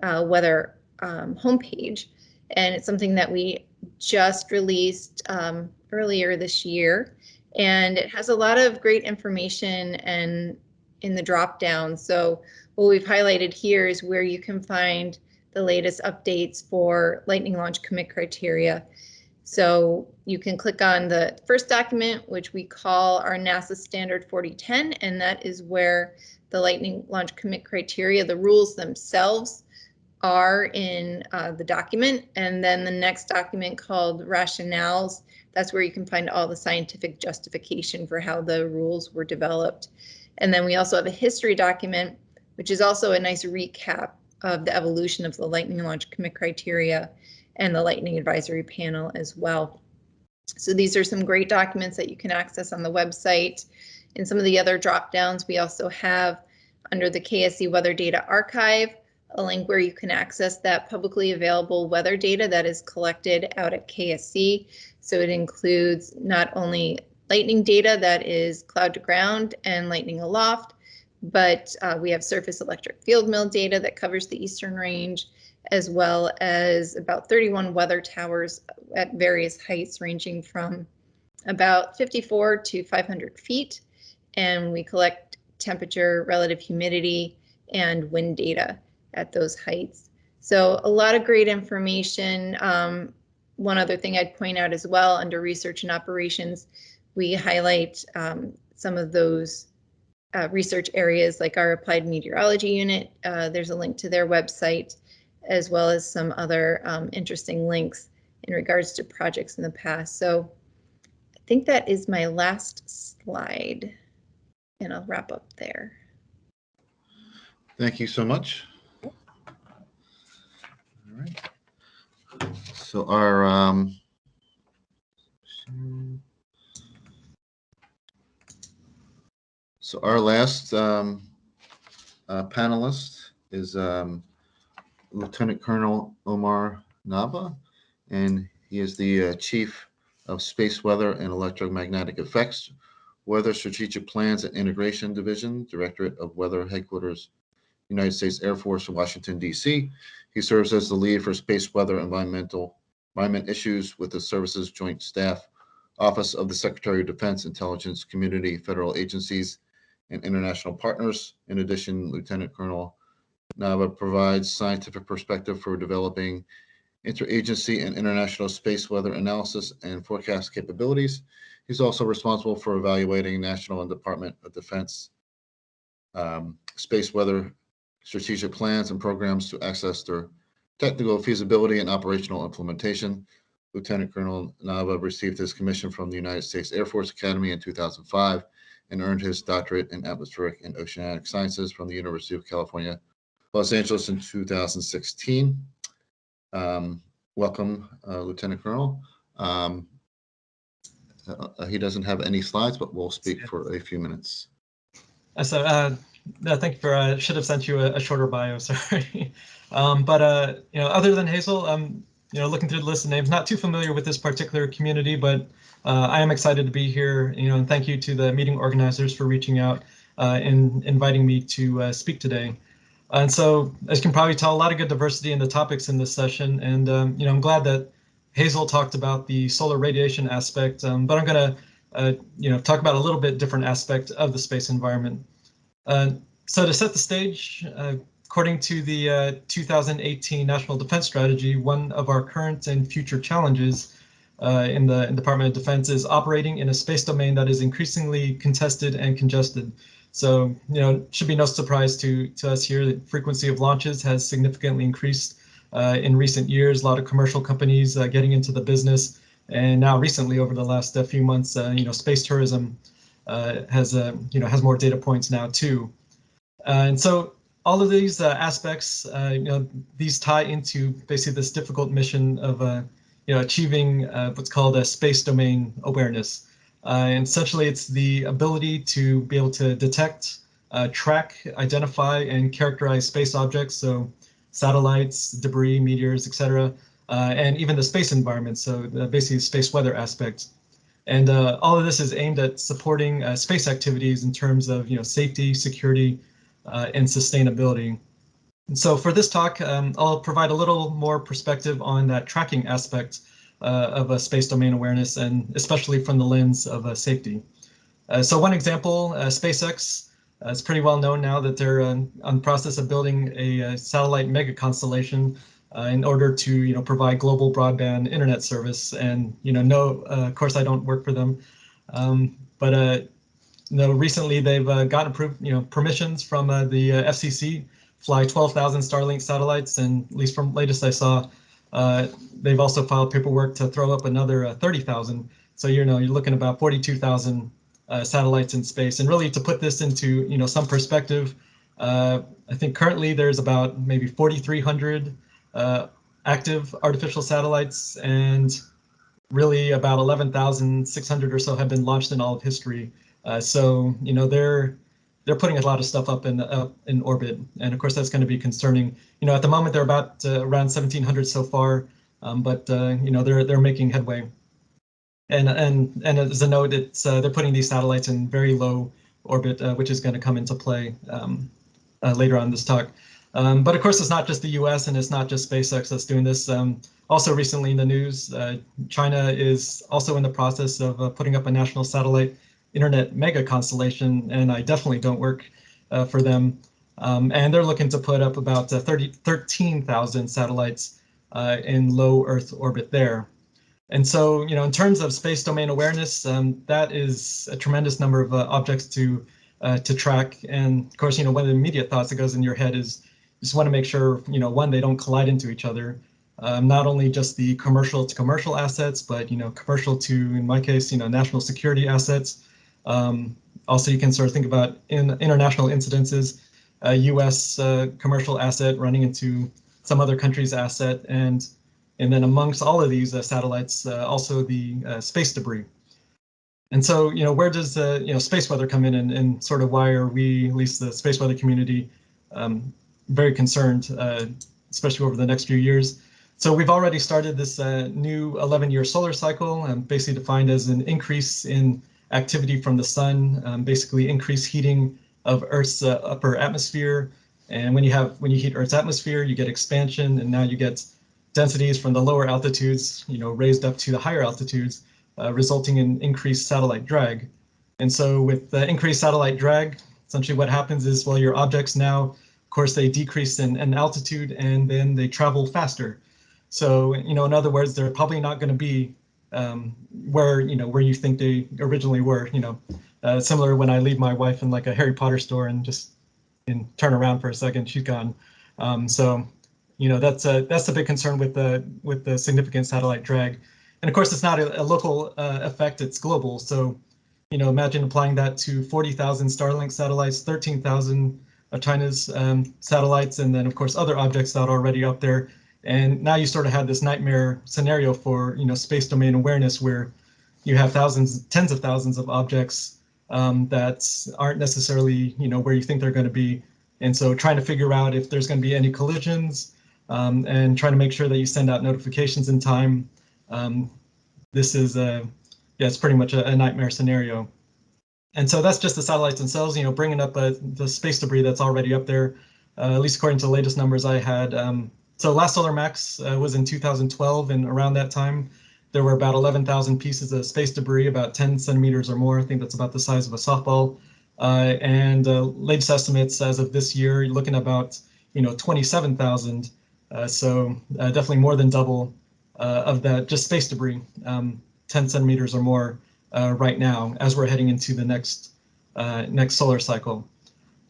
uh, weather um, homepage. And it's something that we just released um, earlier this year. And it has a lot of great information and in the drop down. So what we've highlighted here is where you can find the latest updates for lightning launch commit criteria. So you can click on the first document, which we call our NASA Standard 4010, and that is where the Lightning Launch Commit criteria, the rules themselves are in uh, the document. And then the next document called rationales, that's where you can find all the scientific justification for how the rules were developed. And then we also have a history document, which is also a nice recap of the evolution of the Lightning Launch Commit criteria and the Lightning Advisory Panel as well. So these are some great documents that you can access on the website. In some of the other drop downs, we also have under the KSC Weather Data Archive, a link where you can access that publicly available weather data that is collected out at KSC. So it includes not only lightning data that is cloud to ground and lightning aloft, but uh, we have surface electric field mill data that covers the eastern range, as well as about 31 weather towers at various heights ranging from about 54 to 500 feet. And we collect temperature, relative humidity, and wind data at those heights. So a lot of great information. Um, one other thing I'd point out as well under research and operations, we highlight um, some of those uh, research areas like our applied meteorology unit. Uh, there's a link to their website as well as some other um, interesting links in regards to projects in the past. So I think that is my last slide and I'll wrap up there. Thank you so much. So our um, so our last um, uh, panelist is um, Lieutenant Colonel Omar Nava, and he is the uh, Chief of Space Weather and Electromagnetic Effects, Weather Strategic Plans and Integration Division, Directorate of Weather Headquarters, United States Air Force, in Washington, D.C. He serves as the lead for space weather environmental environment issues with the service's joint staff, Office of the Secretary of Defense, Intelligence Community, federal agencies, and international partners. In addition, Lieutenant Colonel NAVA provides scientific perspective for developing interagency and international space weather analysis and forecast capabilities. He's also responsible for evaluating national and Department of Defense um, space weather strategic plans and programs to access their technical feasibility and operational implementation. Lieutenant Colonel Nava received his commission from the United States Air Force Academy in 2005 and earned his doctorate in atmospheric and oceanic sciences from the University of California, Los Angeles in 2016. Um, welcome, uh, Lieutenant Colonel. Um, uh, he doesn't have any slides, but we'll speak for a few minutes. Uh, so, uh, no, thank you for, uh, should have sent you a, a shorter bio, <laughs> sorry. um, but, uh, you know, other than Hazel, um, you know, looking through the list of names, not too familiar with this particular community, but uh, I am excited to be here, you know, and thank you to the meeting organizers for reaching out uh, and inviting me to uh, speak today. And so, as you can probably tell, a lot of good diversity in the topics in this session, and um, you know, I'm glad that Hazel talked about the solar radiation aspect, um, but I'm going to, uh, you know, talk about a little bit different aspect of the space environment. Uh, so to set the stage, uh, according to the uh, 2018 National Defense Strategy, one of our current and future challenges uh, in the in Department of Defense is operating in a space domain that is increasingly contested and congested. So, you know, should be no surprise to, to us here that frequency of launches has significantly increased uh, in recent years. A lot of commercial companies uh, getting into the business. And now recently, over the last few months, you know, space tourism uh, has, you know, has more data points now too. and so all of these aspects, you know, these tie into basically this difficult mission of, you know, achieving what's called a space domain awareness. Uh, and essentially, it's the ability to be able to detect, uh, track, identify, and characterize space objects, so satellites, debris, meteors, etc., uh, and even the space environment, so basically space weather aspects. And uh, all of this is aimed at supporting uh, space activities in terms of you know safety, security, uh, and sustainability. And so for this talk, um, I'll provide a little more perspective on that tracking aspect uh, of a space domain awareness and especially from the lens of uh, safety. Uh, so one example, SpaceX, it's pretty well known now that they're on the process of building a, satellite mega constellation uh, in order to you know provide global broadband internet service and you know no uh, of course I don't work for them um, but uh, know recently they've gotten approved you know permissions from the FCC fly 12,000 Starlink satellites and at least from latest I saw uh, they've also filed paperwork to throw up another uh, 30,000. So you know you're looking about 42,000 uh, satellites in space. And really to put this into you know some perspective, uh, I think currently there's about maybe 4,300 uh, active artificial satellites, and really about 11,600 or so have been launched in all of history. so you know they're they're putting a lot of stuff up in up in orbit, and of course that's going to be concerning. You know, at the moment they're about uh, around 1,700 so far, um, but uh, you know they're they're making headway. And and and as a note, it's uh, they're putting these satellites in very low orbit, uh, which is going to come into play um, uh, later on in this talk. Um, but of course, it's not just the U.S. and it's not just SpaceX that's doing this. Um, also, recently in the news, uh, China is also in the process of putting up a national satellite internet mega constellation, and I definitely don't work uh, for them. Um, and they're looking to put up about uh, 30, 13,000 satellites uh, in low Earth orbit there. And so, you know, in terms of space domain awareness, um, that is a tremendous number of uh, objects to uh, to track. And of course, you know, one of the immediate thoughts that goes in your head is just want to make sure, you know, one, they don't collide into each other. Um, not only just the commercial to commercial assets, but, you know, commercial to, in my case, you know, national security assets, um, also, you can sort of think about in international incidences, a U.S. Uh, commercial asset running into some other country's asset, and and then amongst all of these uh, satellites, uh, also the uh, space debris. And so, you know, where does the you know space weather come in, and, and sort of why are we, at least the space weather community, um, very concerned, uh, especially over the next few years? So we've already started this uh, new 11-year solar cycle, um, basically defined as an increase in activity from the sun, um, basically increased heating of Earth's uh, upper atmosphere. And when you have when you heat Earth's atmosphere, you get expansion, and now you get densities from the lower altitudes, you know, raised up to the higher altitudes, uh, resulting in increased satellite drag. And so with the increased satellite drag, essentially what happens is, well, your objects now of course, they decrease in, in altitude and then they travel faster. So, you know, in other words, they're probably not going to be um, where, you know, where you think they originally were, you know, uh, similar when I leave my wife in like a Harry Potter store and just and turn around for a second, she's gone. Um, so, you know, that's a, that's a big concern with the with the significant satellite drag. And of course, it's not a, a local uh, effect, it's global. So, you know, imagine applying that to 40,000 Starlink satellites, 13,000 of China's um, satellites, and then of course other objects that are already up there. And now you sort of have this nightmare scenario for, you know, space domain awareness where you have thousands, tens of thousands of objects um, that aren't necessarily, you know, where you think they're going to be. And so trying to figure out if there's going to be any collisions um, and trying to make sure that you send out notifications in time. Um, this is a, yeah, it's pretty much a, a, nightmare scenario. And so that's just the satellites themselves, you know, bringing up uh, the space debris that's already up there, uh, at least according to the latest numbers I had. Um, so last Solar Max uh, was in 2012, and around that time, there were about 11,000 pieces of space debris, about 10 centimeters or more. I think that's about the size of a softball. Uh, and uh, latest estimates as of this year, looking about, you know, 27,000. Uh, so definitely more than double of that just space debris. Um, 10 centimeters or more uh, right now as we're heading into the next uh, next solar cycle.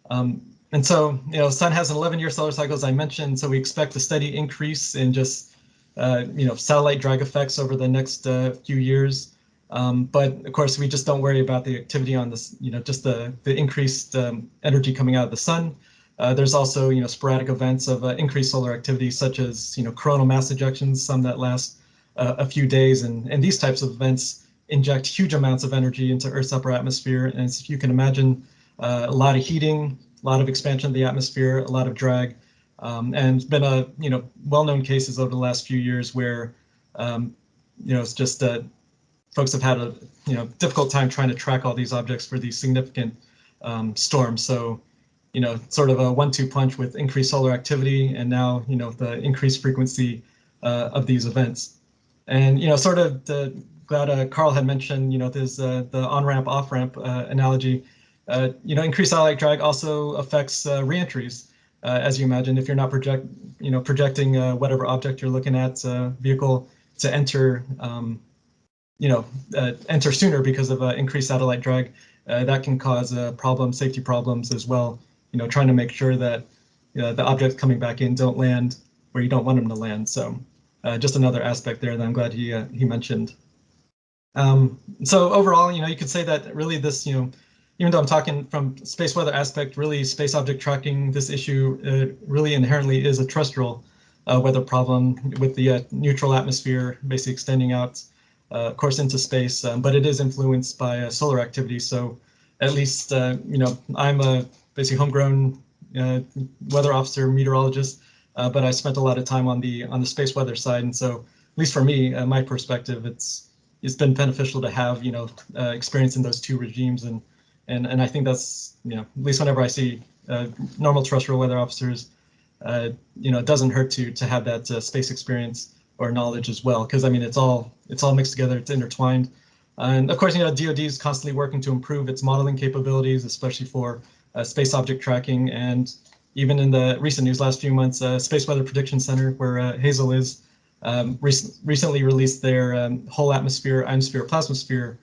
Um, and so, you know, Sun has an 11-year solar cycle, as I mentioned, so we expect a steady increase in just, uh, you know, satellite drag effects over the next uh, few years. Um, but of course, we just don't worry about the activity on this, you know, just the, the increased um, energy coming out of the sun. Uh, there's also, you know, sporadic events of uh, increased solar activity, such as, you know, coronal mass ejections, some that last uh, a few days. And, and these types of events inject huge amounts of energy into Earth's upper atmosphere. And as you can imagine, uh, a lot of heating, a lot of expansion of the atmosphere, a lot of drag. Um, and been a, you know, well-known cases over the last few years where, um, you know, it's just that folks have had a, you know, difficult time trying to track all these objects for these significant um, storms. So, you know, sort of a one-two punch with increased solar activity and now, you know, the increased frequency uh, of these events. And, you know, sort of the, glad uh, Carl had mentioned, you know, there's uh, the on-ramp, off-ramp uh, analogy. Uh, you know, increased satellite drag also affects uh, reentries. Uh, as you imagine, if you're not project, you know, projecting whatever object you're looking at, vehicle to enter, um, you know, enter sooner because of increased satellite drag, that can cause problems, safety problems as well. You know, trying to make sure that the objects coming back in don't land where you don't want them to land. So uh, just another aspect there that I'm glad he uh, he mentioned. Um, so overall, you know, you could say that really this, you know, even though I'm talking from space weather aspect, really space object tracking, this issue uh, really inherently is a terrestrial uh, weather problem with the uh, neutral atmosphere basically extending out, uh, of course, into space, um, but it is influenced by solar activity. So at least, you know, I'm a basically homegrown weather officer, meteorologist, uh, but I spent a lot of time on the on the space weather side, and so at least for me, uh, my perspective, it's it's been beneficial to have you know uh, experience in those two regimes, and and and I think that's you know at least whenever I see uh, normal terrestrial weather officers, uh, you know, it doesn't hurt to to have that uh, space experience or knowledge as well, because I mean it's all it's all mixed together, it's intertwined, and of course you know DoD is constantly working to improve its modeling capabilities, especially for space object tracking. And even in the recent news last few months, uh, Space Weather Prediction Center, where uh, Hazel is, um, rec recently released their um, whole atmosphere, ionosphere, plasmasphere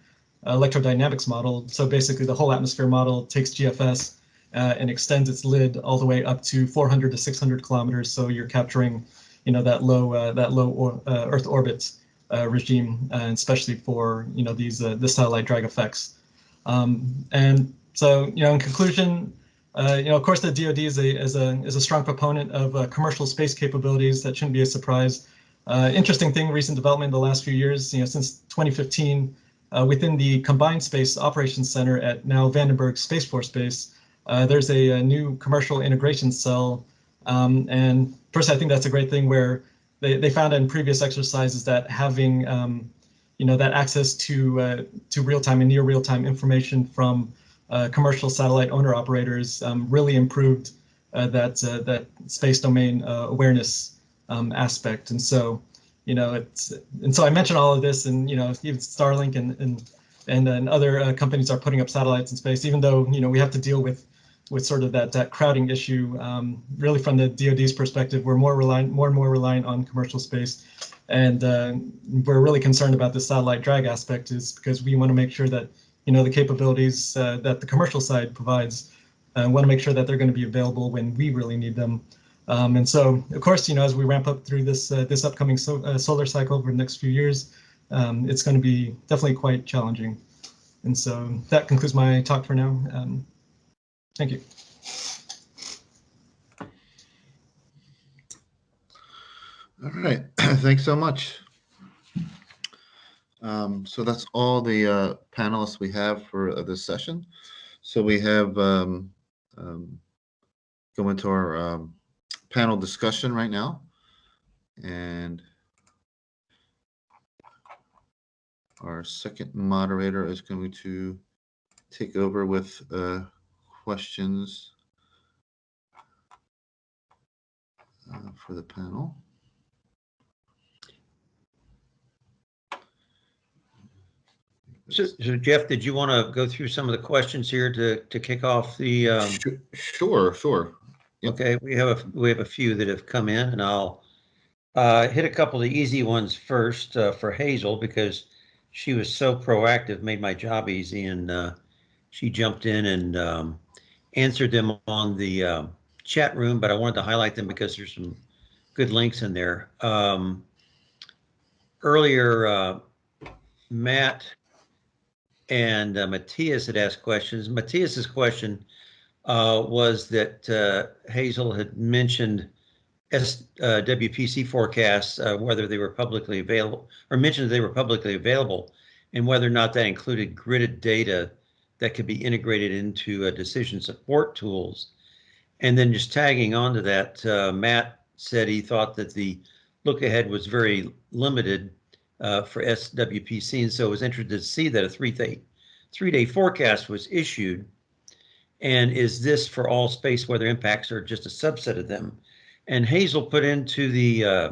uh, electrodynamics model. So basically the whole atmosphere model takes GFS uh, and extends its lid all the way up to 400 to 600 kilometers. So you're capturing, you know, that low uh, that low or, uh, Earth orbit regime, and especially for, you know, these the satellite drag effects. Um, and so, you know, in conclusion, uh, you know, of course, the DoD is a is a is a strong proponent of uh, commercial space capabilities. That shouldn't be a surprise. Uh, interesting thing, recent development in the last few years. You know, since 2015, uh, within the Combined Space Operations Center at now Vandenberg Space Force Base, uh, there's a, a, new commercial integration cell. Um, and first, I think that's a great thing where they, they found in previous exercises that having um, you know that access to uh, to real time and near real time information from uh, commercial satellite owner operators um, really improved uh, that that space domain awareness um, aspect. And so, you know, it's and so I mentioned all of this, and you know, even Starlink and and and, and other uh, companies are putting up satellites in space, even though you know we have to deal with with sort of that, that crowding issue, um, really from the DoD's perspective, we're more reliant, more and more reliant on commercial space. And uh, we're really concerned about the satellite drag aspect is because we want to make sure that, you know, the capabilities uh, that the commercial side provides, uh, want to make sure that they're going to be available when we really need them. Um, and so, of course, you know, as we ramp up through this uh, this upcoming so, uh, solar cycle over the next few years, um, it's going to be definitely quite challenging. And so that concludes my talk for now. Um, thank you. All right, <clears throat> thanks so much. Um, so that's all the uh, panelists we have for uh, this session. So we have um, um, go into our panel discussion right now, and our second moderator is going to take over with uh, questions uh, for the panel. So, so Jeff, did you want to go through some of the questions here to, to kick off the, um, Sure, sure. Okay, we have, a we have a few that have come in and I'll uh, hit a couple of the easy ones first uh, for Hazel because she was so proactive, made my job easy and uh, she jumped in and um, answered them on the uh, chat room, but I wanted to highlight them because there's some good links in there. Um, earlier, uh, Matt and uh, Matthias had asked questions. Matthias's question uh, was that uh, Hazel had mentioned S, uh, forecasts, uh, whether they were publicly available, or mentioned they were publicly available, and whether or not that included gridded data that could be integrated into uh, decision support tools. And then just tagging onto that, Matt said he thought that the look ahead was very limited for SWPC, and so was interested to see that a three-day three-day forecast was issued. And is this for all space weather impacts or just a subset of them? And Hazel put into the uh,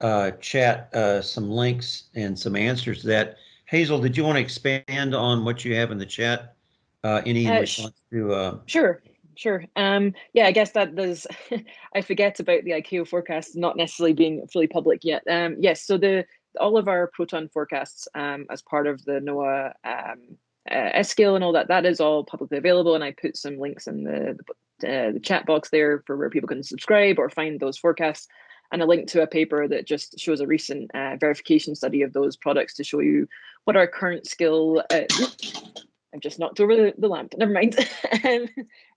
uh, chat uh, some links and some answers to that. Hazel, did you want to expand on what you have in the chat? Uh, any Uh, response to? Uh, Sure, sure. Um, yeah, I guess that there's, <laughs> I forget about the ICAO forecast not necessarily being fully public yet. Um, yes, so the all of our proton forecasts um, as part of the NOAA um, uh, and all that, that is all publicly available. And I put some links in the, the, uh, the chat box there for where people can subscribe or find those forecasts and a link to a paper that just shows a recent uh, verification study of those products to show you what our current skill, uh, I've just knocked over the, the lamp. Never mind. <laughs> um,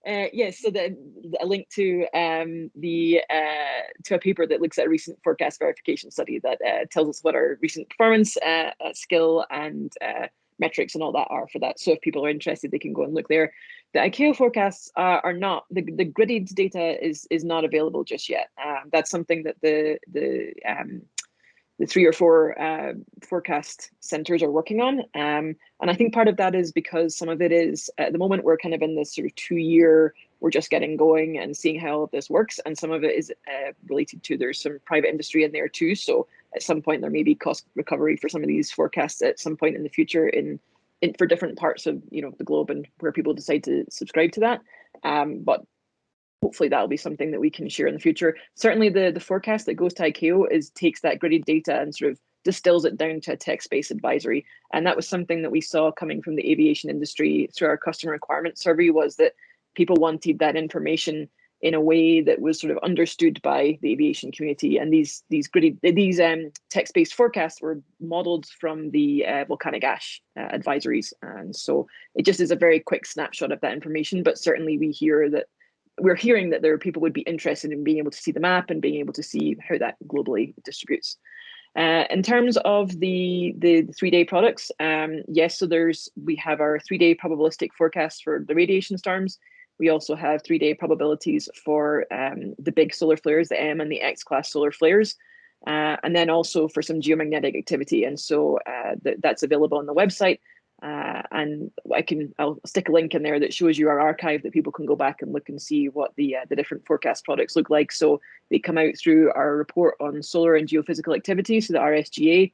uh, yes, so the, a link to um, the uh, to a paper that looks at a recent forecast verification study that tells us what our recent performance, skill, and metrics and all that are for that. So if people are interested, they can go and look there. The ICAO forecasts are, are not the, the gridded data is is not available just yet. Um, that's something that the the um, the three or four uh, forecast centers are working on. Um, and I think part of that is because some of it is at the moment we're kind of in this sort of two year, we're just getting going and seeing how all of this works. And some of it is uh, related to there's some private industry in there too. So at some point there may be cost recovery for some of these forecasts at some point in the future in, in for different parts of you know the globe and where people decide to subscribe to that. Um, but hopefully that'll be something that we can share in the future. Certainly the, the forecast that goes to ICAO is takes that gridded data and sort of distills it down to a text-based advisory. And that was something that we saw coming from the aviation industry through our customer requirement survey was that people wanted that information in a way that was sort of understood by the aviation community. And these these gridded these um, text-based forecasts were modeled from the uh, volcanic ash uh, advisories. And so it just is a very quick snapshot of that information. But certainly we hear that we're hearing that there are people would be interested in being able to see the map and being able to see how that globally distributes. Uh, in terms of the the three day products, um, yes, so there's we have our three day probabilistic forecast for the radiation storms. We also have three day probabilities for um, the big solar flares, the M and the X class solar flares, uh, and then also for some geomagnetic activity. And so uh, th that's available on the website. Uh, and I can I'll stick a link in there that shows you our archive that people can go back and look and see what the uh, the different forecast products look like. So they come out through our report on solar and geophysical activity, so the RSGA,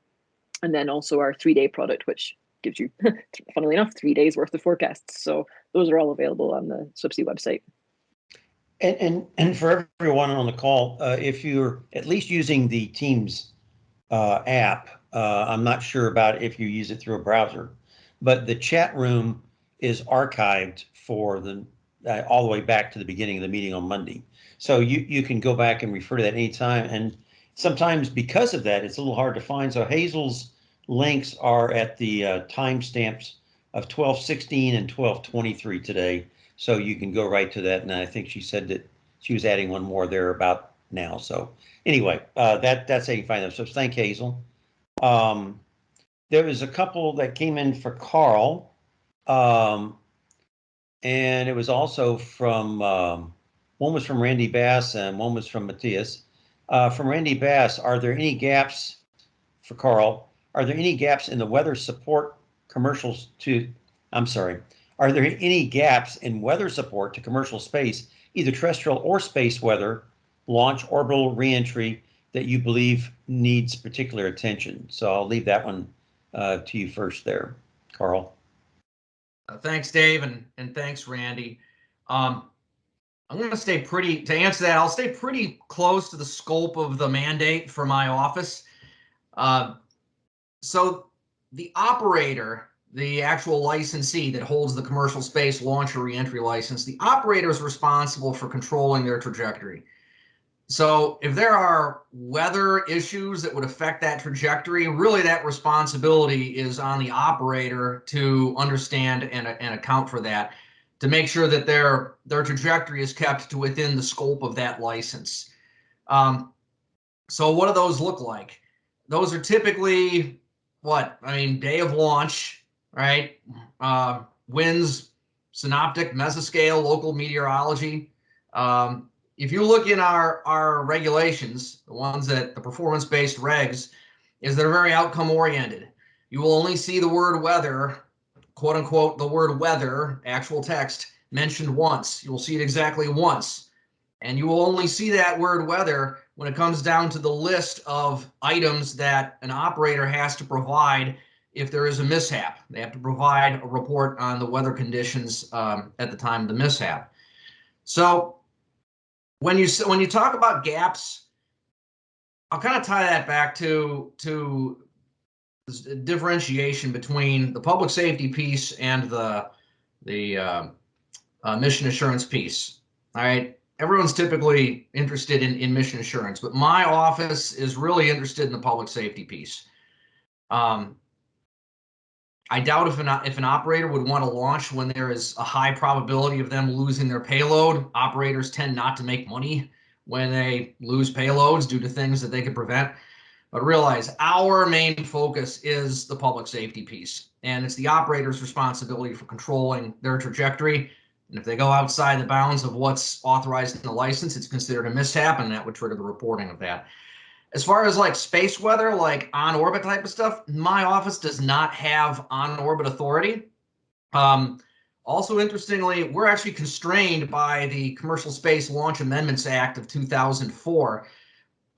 and then also our three day product, which gives you, <laughs> funnily enough, three days worth of forecasts. So those are all available on the SWPC website. And, and, and for everyone on the call, uh, if you're at least using the Teams uh, app, uh, I'm not sure about if you use it through a browser, but the chat room is archived for the uh, all the way back to the beginning of the meeting on Monday. So you, you can go back and refer to that anytime. And sometimes because of that, it's a little hard to find. So Hazel's links are at the uh, timestamps of 1216 and 1223 today. So you can go right to that. And I think she said that she was adding one more there about now. So anyway, uh, that that's how you find them. So thank Hazel. Um, there was a couple that came in for Carl. Um, and it was also from, um, one was from Randy Bass and one was from Matthias. Uh, from Randy Bass, are there any gaps for Carl? Are there any gaps in the weather support commercials to, I'm sorry, are there any gaps in weather support to commercial space, either terrestrial or space weather, launch, orbital reentry that you believe needs particular attention? So I'll leave that one uh, to you first there, Carl. Uh, thanks, Dave, and, and thanks, Randy. Um, I'm going to stay pretty, to answer that, I'll stay pretty close to the scope of the mandate for my office. Uh, so the operator, the actual licensee that holds the commercial space launch or reentry license, the operator is responsible for controlling their trajectory. So if there are weather issues that would affect that trajectory, really that responsibility is on the operator to understand and, and account for that to make sure that their their trajectory is kept to within the scope of that license. Um, so what do those look like? Those are typically what? I mean, day of launch, right? Uh, winds, synoptic, mesoscale, local meteorology. Um, if you look in our our regulations, the ones that the performance-based regs, is they're very outcome oriented. You will only see the word weather, quote unquote, the word weather, actual text mentioned once. You will see it exactly once. And you will only see that word weather when it comes down to the list of items that an operator has to provide if there is a mishap. They have to provide a report on the weather conditions um, at the time of the mishap. So when you when you talk about gaps, I'll kind of tie that back to to differentiation between the public safety piece and the the uh, uh, mission assurance piece. All right, everyone's typically interested in in mission assurance, but my office is really interested in the public safety piece. Um, I doubt if an if an operator would want to launch when there is a high probability of them losing their payload. Operators tend not to make money when they lose payloads due to things that they could prevent. But realize our main focus is the public safety piece, and it's the operator's responsibility for controlling their trajectory. And if they go outside the bounds of what's authorized in the license, it's considered a mishap, and that would trigger the reporting of that. As far as like space weather, like on orbit type of stuff, my office does not have on orbit authority. Um, also, interestingly, we're actually constrained by the Commercial Space Launch Amendments Act of 2004.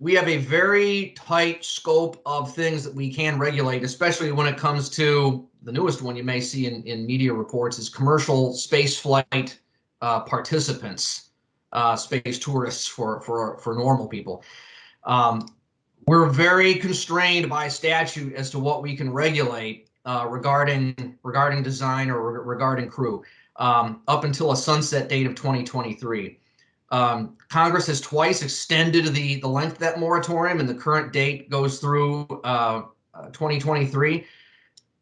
We have a very tight scope of things that we can regulate, especially when it comes to the newest one you may see in, in media reports is commercial space flight uh, participants, uh, space tourists for, for, for normal people. Um, we're very constrained by statute as to what we can regulate uh, regarding regarding design or re regarding crew um, up until a sunset date of 2023. Um, Congress has twice extended the the length of that moratorium, and the current date goes through uh, 2023.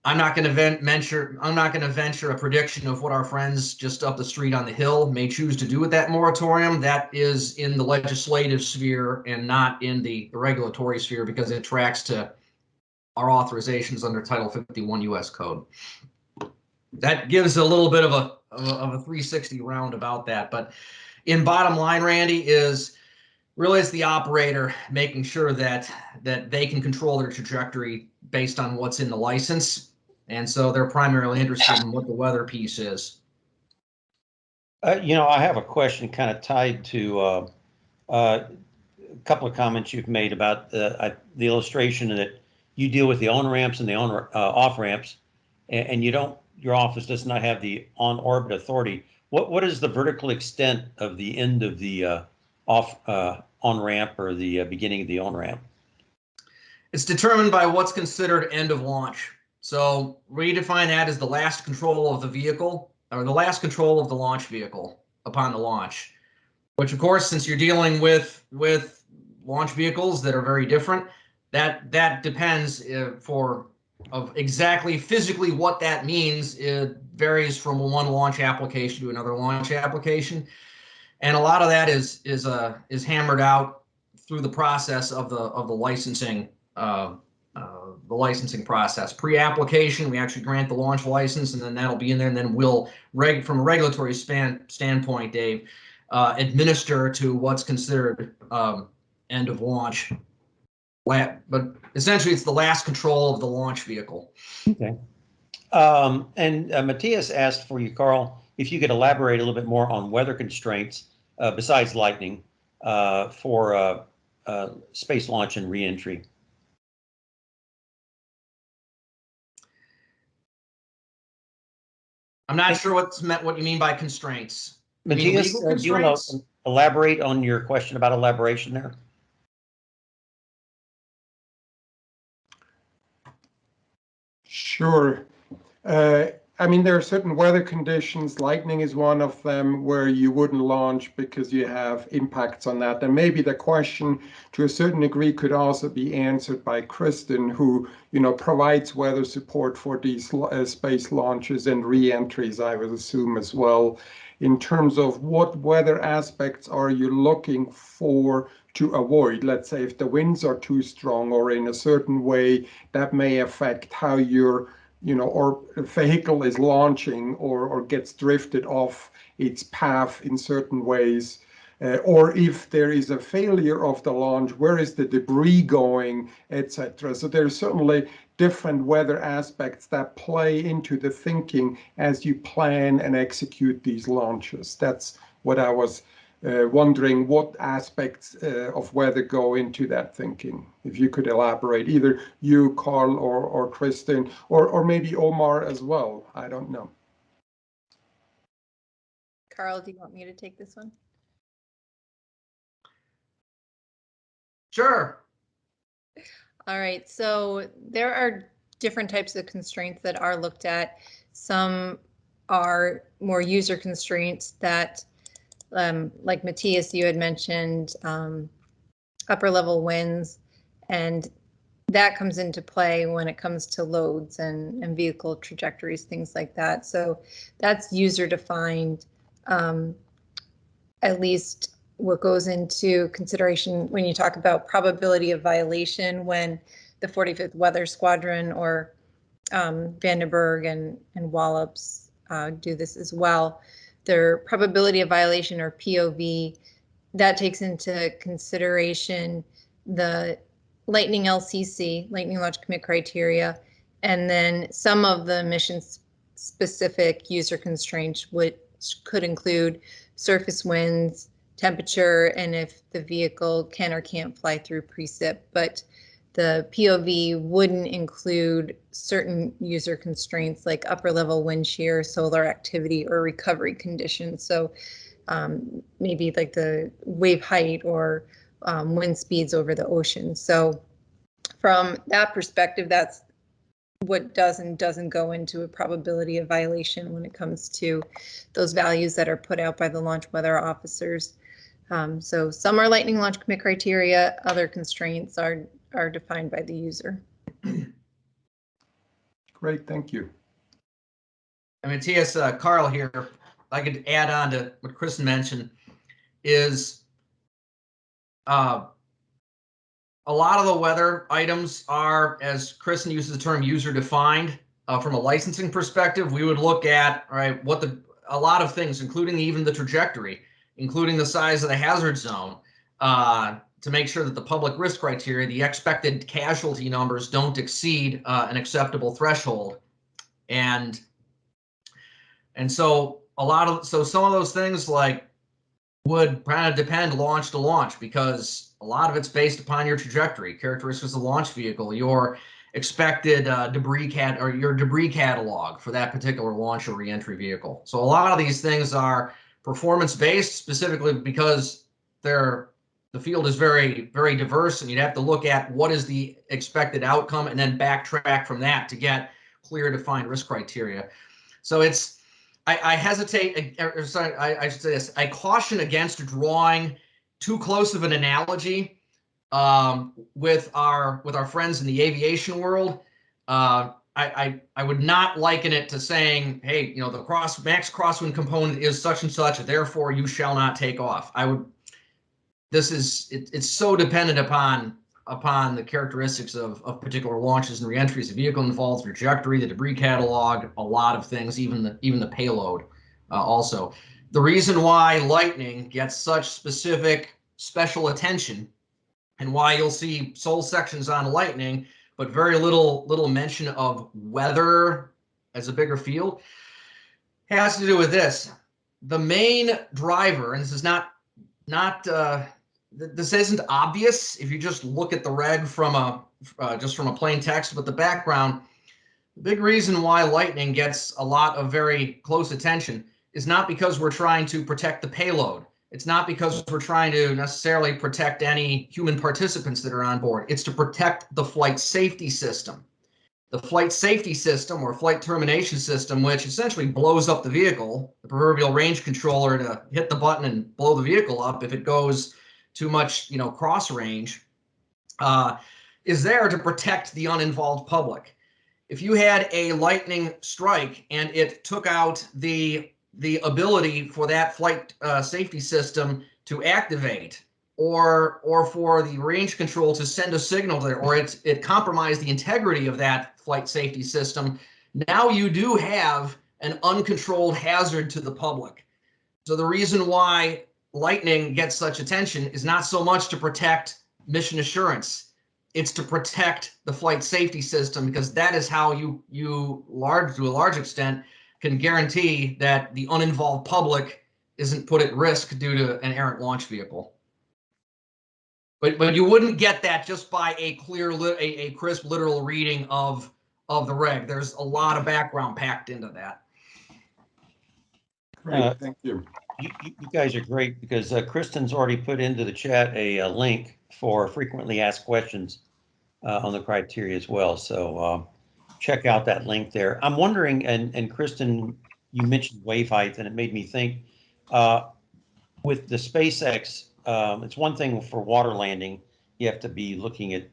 I'm not going to venture. I'm not going to venture a prediction of what our friends just up the street on the hill may choose to do with that moratorium. That is in the legislative sphere and not in the, the regulatory sphere because it tracks to our authorizations under Title 51 U.S. Code. That gives a little bit of a of a 360 round about that, but in bottom line, Randy is really it's the operator making sure that that they can control their trajectory based on what's in the license and so they're primarily interested in what the weather piece is Uh, you know, I have a question kind of tied to uh, uh, a couple of comments you've made about the, I, the illustration that you deal with the on ramps and the on uh, off ramps, and, and you don't, your office does not have the on-orbit authority, what, what is the vertical extent of the end of the uh, off uh, on-ramp or the uh, beginning of the on-ramp? It's determined by what's considered end of launch. So we define that as the last control of the vehicle or the last control of the launch vehicle upon the launch. Which of course, since you're dealing with with launch vehicles that are very different, that that depends uh, for of exactly physically what that means. It varies from one launch application to another launch application, and a lot of that is is uh is hammered out through the process of the of the licensing uh, uh, the licensing process. Pre-application, we actually grant the launch license, and then that'll be in there, and then we'll reg from a regulatory span standpoint, Dave, uh, administer to what's considered um, end of launch. But essentially, it's the last control of the launch vehicle. Okay. Um, and uh, Matthias asked for you, Carl, if you could elaborate a little bit more on weather constraints uh, besides lightning uh, for space launch and reentry. I'm not sure what's meant, what you mean by constraints. You mean Matthias, legal uh, do you want constraints? to elaborate on your question about elaboration there? Sure. Uh, I mean, there are certain weather conditions, lightning is one of them, where you wouldn't launch because you have impacts on that. And maybe the question to a certain degree could also be answered by Kristen, who, you know, provides weather support for these uh, space launches and re-entries, I would assume as well. In terms of what weather aspects are you looking for to avoid? Let's say if the winds are too strong or in a certain way that may affect how your you know, or a vehicle is launching or, or gets drifted off its path in certain ways. Uh, or if there is a failure of the launch, where is the debris going, etc. So there's certainly different weather aspects that play into the thinking as you plan and execute these launches. That's what I was wondering what aspects uh, of weather go into that thinking. If you could elaborate, either you, Carl, or or Kristen, or or maybe Omar as well. I don't know. Carl, do you want me to take this one? Sure. All right, so there are different types of constraints that are looked at. Some are more user constraints that, um, like Matthias, you had mentioned, um, upper level winds, and that comes into play when it comes to loads and, and vehicle trajectories, things like that. So that's user defined. Um, at least what goes into consideration when you talk about probability of violation when the 45th Weather Squadron or um, Vandenberg and, and Wallops uh, do this as well. Their probability of violation or POV, that takes into consideration the Lightning LCC, Lightning Launch Commit Criteria, and then some of the mission specific user constraints, which could include surface winds, temperature, and if the vehicle can or can't fly through precip. But the POV wouldn't include certain user constraints like upper level wind shear, solar activity, or recovery conditions. So um, maybe like the wave height or um, wind speeds over the ocean. So from that perspective, that's what does and doesn't go into a probability of violation when it comes to those values that are put out by the launch weather officers. Um, so some are lightning launch commit criteria, other constraints are, are defined by the user. Great, thank you. I mean, T.S. Uh, Carl here, I could add on to what Kristen mentioned, is uh, a lot of the weather items are, as Kristen uses the term, user defined. Uh, from a licensing perspective, we would look at right what the a lot of things, including even the trajectory, including the size of the hazard zone, uh, to make sure that the public risk criteria, the expected casualty numbers, don't exceed uh, an acceptable threshold, and and so a lot of so some of those things like would kind of depend launch to launch because a lot of it's based upon your trajectory, characteristics of the launch vehicle, your expected uh, debris cat or your debris catalog for that particular launch or reentry vehicle. So a lot of these things are performance based specifically because they're the field is very very diverse and you'd have to look at what is the expected outcome and then backtrack from that to get clear defined risk criteria. So it's I, I hesitate. or sorry, I, I should say this. I caution against drawing too close of an analogy um, with our with our friends in the aviation world. Uh, I, I I would not liken it to saying, hey, you know, the cross max crosswind component is such and such, therefore you shall not take off. I would. This is it, it's so dependent upon upon the characteristics of, of particular launches and reentries, the vehicle involved, trajectory, the debris catalog, a lot of things, even the even the payload uh, also. The reason why Lightning gets such specific special attention and why you'll see sole sections on Lightning, but very little little mention of weather as a bigger field has to do with this. The main driver, and this is not not uh, th- this isn't obvious if you just look at the reg from a uh, just from a plain text, but the background. The big reason why lightning gets a lot of very close attention is not because we're trying to protect the payload. It's not because we're trying to necessarily protect any human participants that are on board. It's to protect the flight safety system. The flight safety system or flight termination system, which essentially blows up the vehicle, the proverbial range controller to hit the button and blow the vehicle up if it goes too much, you know, cross range, uh, is there to protect the uninvolved public. If you had a lightning strike and it took out the the ability for that flight uh, safety system to activate or or for the range control to send a signal there or it it compromised the integrity of that flight safety system now you do have an uncontrolled hazard to the public so the reason why lightning gets such attention is not so much to protect mission assurance it's to protect the flight safety system because that is how you you large to a large extent can guarantee that the uninvolved public isn't put at risk due to an errant launch vehicle. But but you wouldn't get that just by a clear a, a crisp literal reading of of the reg. There's a lot of background packed into that. Great, Uh, thank you. You, you guys are great because uh, Kristen's already put into the chat a, uh link for frequently asked questions uh, on the criteria as well. So uh, check out that link there. I'm wondering, and, and Kristen, you mentioned wave height and it made me think uh, with the SpaceX, um, it's one thing for water landing, you have to be looking at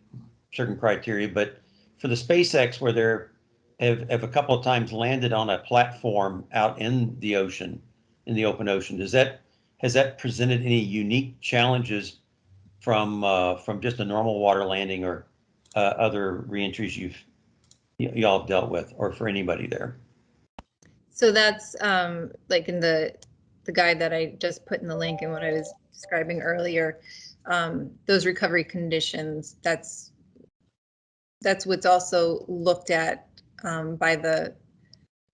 certain criteria, but for the SpaceX where they're have, have a couple of times landed on a platform out in the ocean, in the open ocean. Does that has that presented any unique challenges from uh, from just a normal water landing or uh, other reentries you've y'all have dealt with, or for anybody there? So that's um, like in the the guide that I just put in the link and what I was describing earlier. Um, those recovery conditions. That's that's what's also looked at um, by the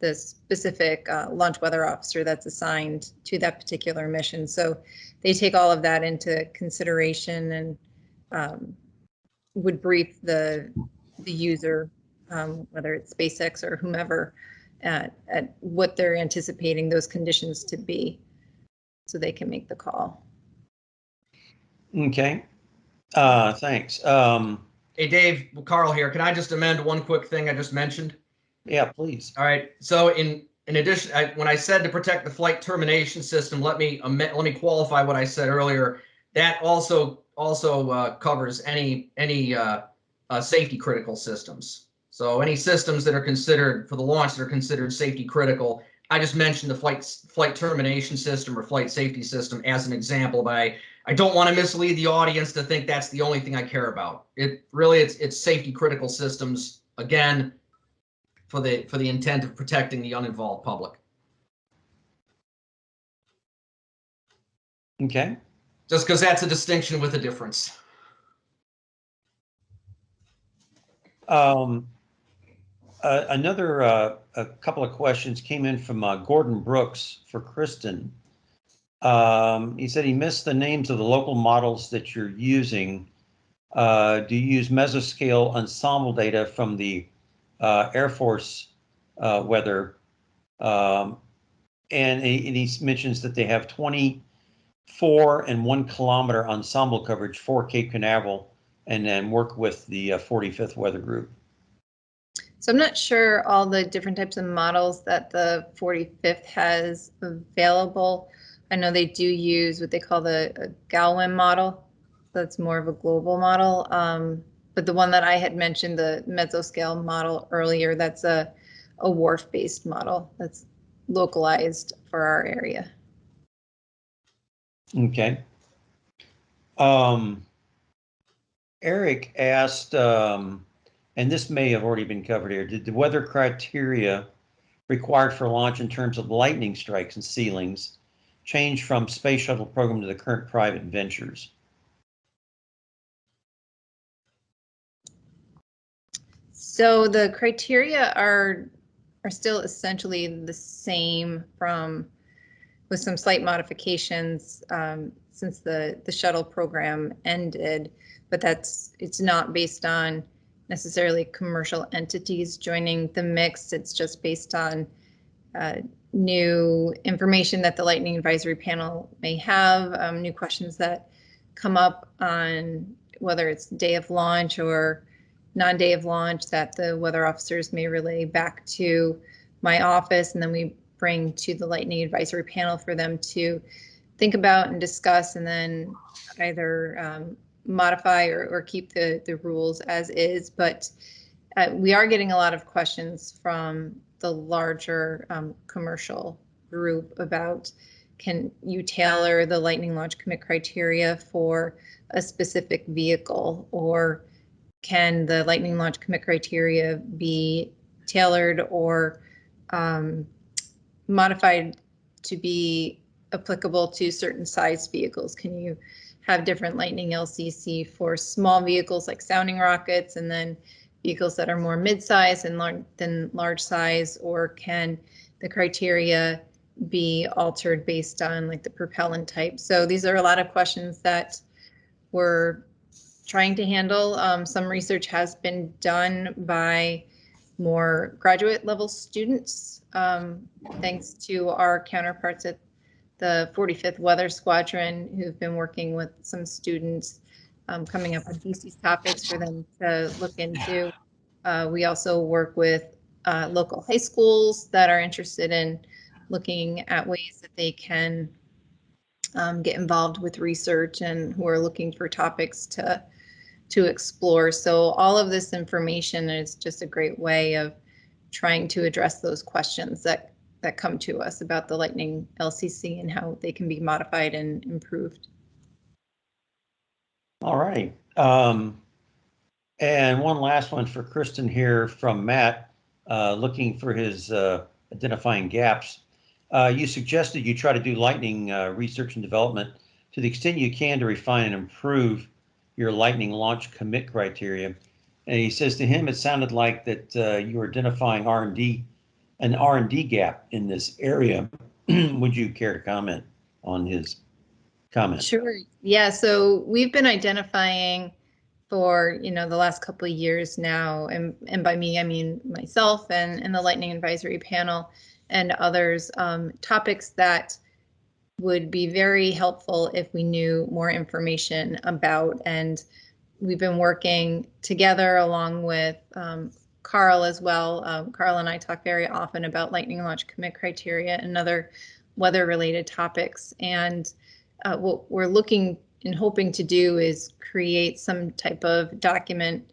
the specific uh, launch weather officer that's assigned to that particular mission. So they take all of that into consideration and um, would brief the the user, um, whether it's SpaceX or whomever, at, at what they're anticipating those conditions to be, so they can make the call. Okay, uh, thanks. Um, Hey Dave, Carl here. Can I just amend one quick thing I just mentioned? Yeah, please. All right. So in in addition, I, when I said to protect the flight termination system, let me let me qualify what I said earlier. That also also uh, covers any any uh, uh, safety critical systems. So any systems that are considered for the launch that are considered safety critical. I just mentioned the flight flight termination system or flight safety system as an example, but I, I don't want to mislead the audience to think that's the only thing I care about. It really it's it's safety critical systems again for the for the intent of protecting the uninvolved public. Okay, Just because that's a distinction with a difference. um, uh, another, uh, a couple of questions came in from uh, Gordon Brooks for Kristen. Um, he said he missed the names of the local models that you're using. uh, do you use mesoscale ensemble data from the Air Force uh, weather? Um, and, he, and he mentions that they have 24 and one kilometer ensemble coverage for Cape Canaveral and then work with the uh, 45th Weather Group. So I'm not sure all the different types of models that the 45th has available. I know they do use what they call the uh, GALWEM model. That's more of a global model. Um, but the one that I had mentioned, the mesoscale model earlier, that's a, a WRF-based model that's localized for our area. Okay. Um, Eric asked, um, and this may have already been covered here, did the weather criteria required for launch in terms of lightning strikes and ceilings change from space shuttle program to the current private ventures? So the criteria are are still essentially the same from with some slight modifications um, since the the shuttle program ended, but that's it's not based on necessarily commercial entities joining the mix. It's just based on uh, new information that the lightning advisory panel may have, um, new questions that come up on whether it's day of launch or non-day of launch that the weather officers may relay back to my office and then we bring to the lightning advisory panel for them to think about and discuss and then either um, modify or, or keep the, the rules as is. But uh, we are getting a lot of questions from the larger um, commercial group about can you tailor the lightning launch commit criteria for a specific vehicle or can the lightning launch commit criteria be tailored or um, modified to be applicable to certain size vehicles? Can you have different lightning LCC for small vehicles like sounding rockets and then vehicles that are more mid-size and lar than large size, or can the criteria be altered based on like the propellant type? So these are a lot of questions that we're trying to handle. Um, some research has been done by more graduate level students, um, thanks to our counterparts at the 45th Weather Squadron who've been working with some students um, coming up with these topics for them to look into. Uh, we also work with uh, local high schools that are interested in looking at ways that they can um, get involved with research and who are looking for topics to to explore. So all of this information is just a great way of trying to address those questions that that come to us about the Lightning LCC and how they can be modified and improved. All right. Um, and one last one for Kristen here from Matt, uh, looking for his uh, identifying gaps. Uh, you suggested you try to do lightning uh, research and development to the extent you can to refine and improve your lightning launch commit criteria. And he says to him, it sounded like that uh, you were identifying R&D, an R&D gap in this area. <clears throat> Would you care to comment on his comment? Sure. Yeah. So we've been identifying for you know the last couple of years now, and and by me I mean myself and and the Lightning Advisory Panel and others um, topics that would be very helpful if we knew more information about. And we've been working together along with um, Carl as well. Um, Carl and I talk very often about lightning launch commit criteria and other weather related topics. And uh, what we're looking and hoping to do is create some type of document.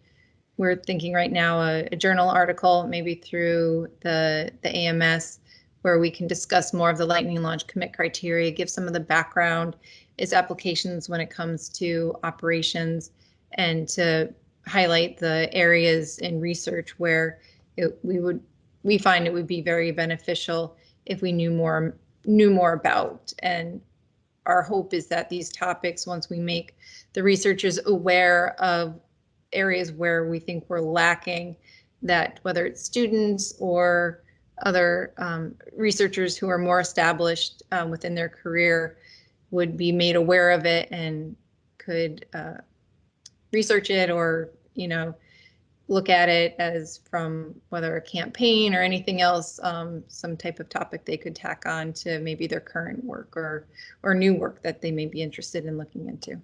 We're thinking right now a, a journal article, maybe through the, the AMS where we can discuss more of the lightning launch commit criteria, give some of the background, its applications when it comes to operations, and to highlight the areas in research where it, we would we find it would be very beneficial if we knew more knew more about. And our hope is that these topics once we make the researchers aware of areas where we think we're lacking that whether it's students or other um, researchers who are more established um, within their career would be made aware of it and could uh, research it or, you know, look at it as from whether a campaign or anything else, um, some type of topic they could tack on to maybe their current work or or new work that they may be interested in looking into.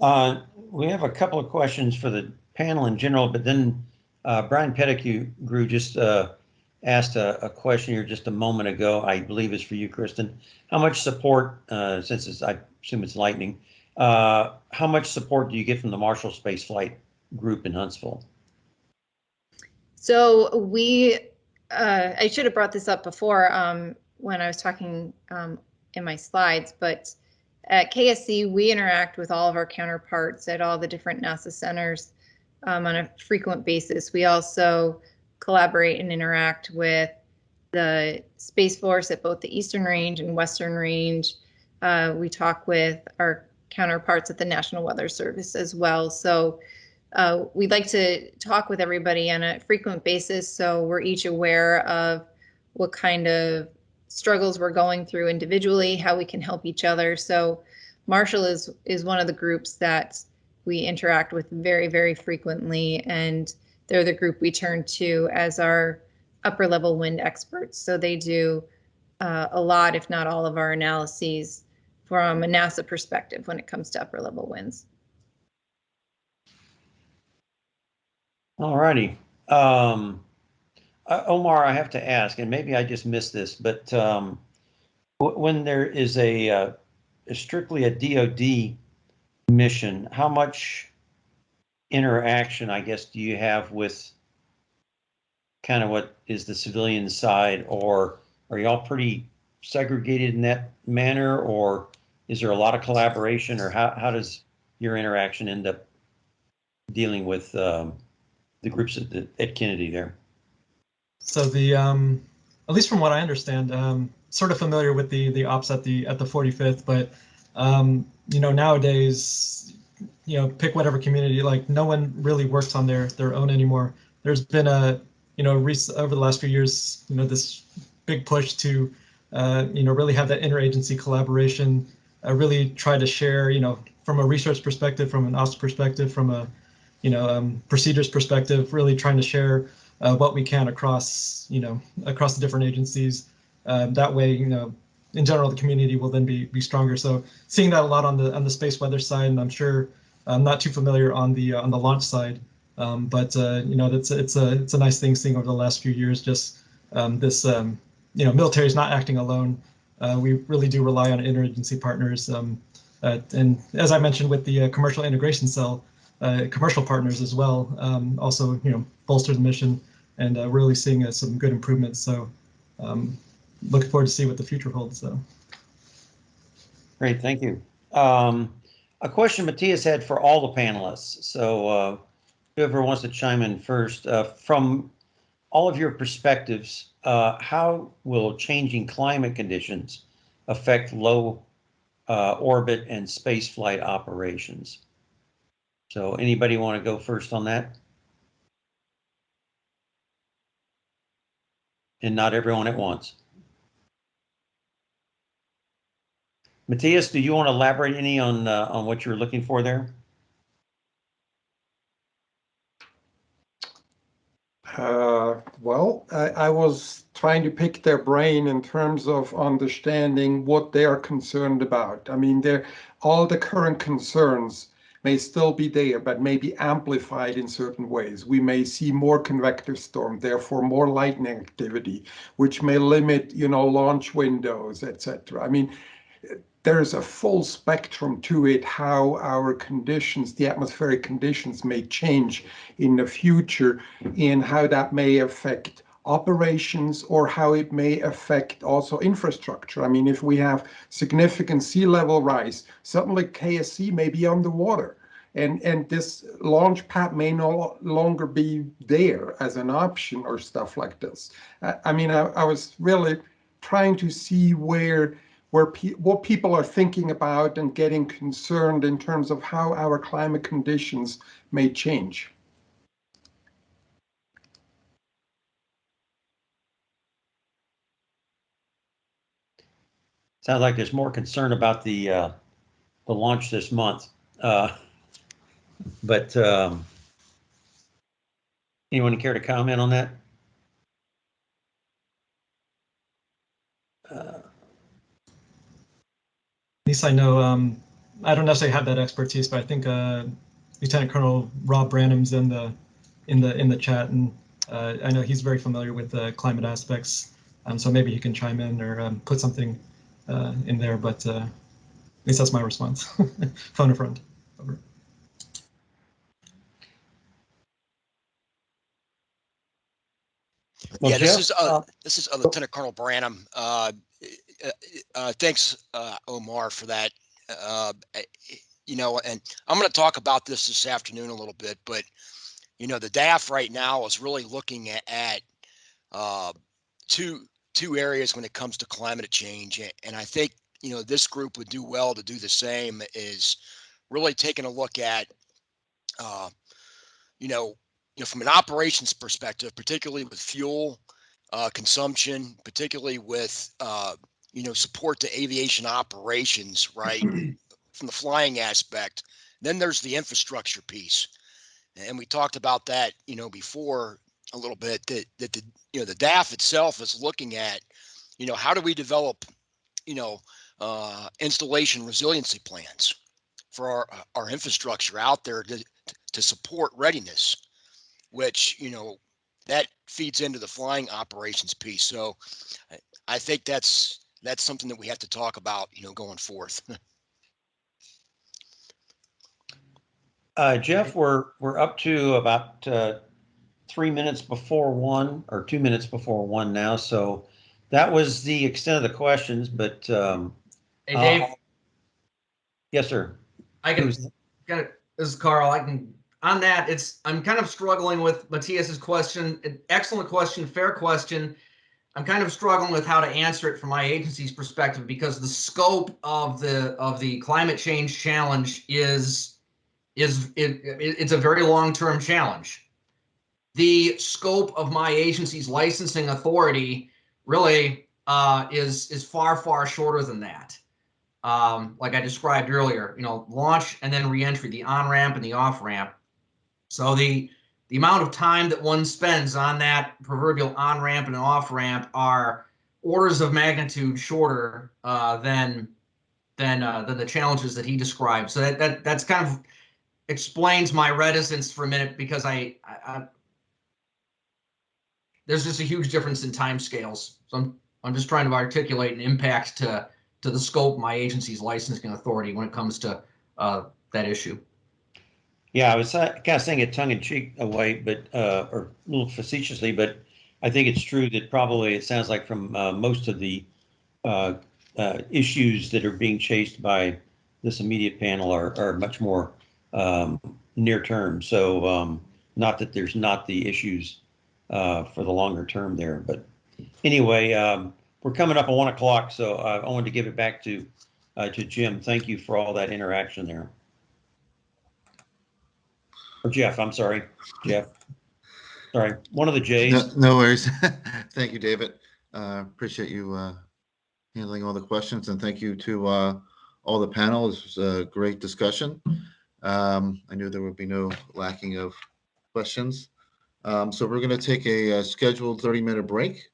Uh, we have a couple of questions for the panel in general, but then uh, Brian Pettegrew grew just uh, asked a, a question here just a moment ago. I believe is for you, Kristen. How much support, uh, since it's, I assume it's lightning, uh, how much support do you get from the Marshall Space Flight Group in Huntsville? So we, uh, I should have brought this up before um, when I was talking um, in my slides, but at KSC, we interact with all of our counterparts at all the different NASA centers um, on a frequent basis. We also collaborate and interact with the Space Force at both the Eastern Range and Western Range. Uh, we talk with our counterparts at the National Weather Service as well. So uh, we'd like to talk with everybody on a frequent basis so we're each aware of what kind of struggles we're going through individually, how we can help each other. So Marshall is is one of the groups that we interact with very, very frequently, and they're the group we turn to as our upper level wind experts. So they do uh, a lot, if not all, of our analyses from a NASA perspective when it comes to upper level winds. All righty. Um, uh, Omar, I have to ask, and maybe I just missed this, but um, when there is a, uh, a strictly a DoD mission, how much interaction, I guess, do you have with kind of what is the civilian side, or are y'all pretty segregated in that manner, or is there a lot of collaboration, or how, how does your interaction end up dealing with um, the groups at, the, at Kennedy there? So the um, at least from what I understand, um, sort of familiar with the the ops at the at the 45th, but um, you know nowadays, you know pick whatever community. Like no one really works on their their own anymore. There's been a you know over the last few years, you know this big push to uh, you know really have that interagency collaboration. Really try to share you know from a research perspective, from an ops perspective, from a you know um, procedures perspective, really trying to share uh, what we can across, you know, across the different agencies. Um, that way, you know, in general, the community will then be be stronger. So seeing that a lot on the on the space weather side, and I'm sure I'm not too familiar on the uh, on the launch side, um, but uh, you know, that's it's a it's a nice thing seeing over the last few years. Just um, this, um, you know, military is not acting alone. Uh, we really do rely on interagency partners, um, and as I mentioned with the uh, commercial integration cell, uh, commercial partners as well. Um, also, you know, bolster the mission and uh, really seeing some good improvements. So, um, looking forward to see what the future holds. So, Great, thank you. Um, a question Matthias had for all the panelists. So, uh, whoever wants to chime in first, uh, from all of your perspectives, uh, how will changing climate conditions affect low uh, orbit and space flight operations? So, anybody want to go first on that? And not everyone at once. Matthias, do you want to elaborate any on uh, on what you're looking for there? Uh, well, I, I was trying to pick their brain in terms of understanding what they are concerned about. I mean, all the current concerns may still be there, but may be amplified in certain ways. We may see more convective storm, therefore more lightning activity, which may limit, you know, launch windows, etc. I mean, there's a full spectrum to it how our conditions, the atmospheric conditions may change in the future and how that may affect operations or how it may affect also infrastructure. I mean, if we have significant sea level rise, suddenly KSC may be underwater. And, and this launch pad may no longer be there as an option or stuff like this. I, I mean, I, I was really trying to see where where pe what people are thinking about and getting concerned in terms of how our climate conditions may change. Sounds like there's more concern about the uh, the launch this month. Uh, <laughs> But um, anyone care to comment on that? Uh, At least I know, um, I don't necessarily have that expertise, but I think, uh, Lieutenant Colonel Rob Branham's in the, in the, in the chat and, uh, I know he's very familiar with the climate aspects. Um, so maybe he can chime in or, um, put something, uh, in there, but, uh, at least that's my response. <laughs> Phone a friend. Over. Well, Yeah, this is, uh, uh, this is uh, Lieutenant Colonel Branham. Uh, uh, Thanks, uh, Omar, for that. Uh, eh, You know, and I'm going to talk about this this afternoon a little bit, but, you know, the DAF right now is really looking at, at uh, two, two areas when it comes to climate change. And I think, you know, this group would do well to do the same is really taking a look at, uh, you know, you know, from an operations perspective, particularly with fuel uh, consumption, particularly with uh, you know support to aviation operations, right? <clears throat> from the flying aspect. Then there's the infrastructure piece, and we talked about that, you know, before a little bit. That that the you know the DAF itself is looking at, you know, how do we develop, you know, uh, installation resiliency plans for our our infrastructure out there to to support readiness which you know that feeds into the flying operations piece. So I- I think that's that's something that we have to talk about, you know, going forth. <laughs> Uh, Jeff, we're, we're up to about, uh, three minutes before one or two minutes before one now. So that was the extent of the questions, but, um, Hey, Dave, uh, yes, sir. I can Got it. This is Carl. I can on that. It's I'm kind of struggling with Matthias's question. Excellent question, fair question. I'm kind of struggling with how to answer it from my agency's perspective because the scope of the of the climate change challenge is is it, it- it's a very long term challenge. The scope of my agency's licensing authority really uh, is is far far shorter than that um, like I described earlier, you know, launch and then reentry, the on ramp and the off ramp. So the the amount of time that one spends on that proverbial on ramp and off ramp are orders of magnitude shorter uh, than than uh, than the challenges that he described. So that that that's kind of explains my reticence for a minute because I, I, I there's just a huge difference in time scales. So I'm I'm just trying to articulate an impact to to the scope my agency's licensing authority when it comes to uh, that issue. Yeah, I was uh, kind of saying it tongue in cheek away, but, uh, or a little facetiously, but I think it's true that probably it sounds like from, uh, most of the, uh, uh, issues that are being chased by this immediate panel are, are much more, um, near term. So, um, not that there's not the issues, uh, for the longer term there, but anyway, um, we're coming up on one o'clock, so uh, I wanted to give it back to, uh, to Jim. Thank you for all that interaction there. Or Jeff, I'm sorry, Jeff. Sorry, one of the J's. no worries. <laughs> Thank you, David. Uh, appreciate you, uh, handling all the questions and thank you to, uh, all the panel. This was a great discussion. Um, I knew there would be no lacking of questions. Um, so we're going to take a, uh scheduled thirty minute break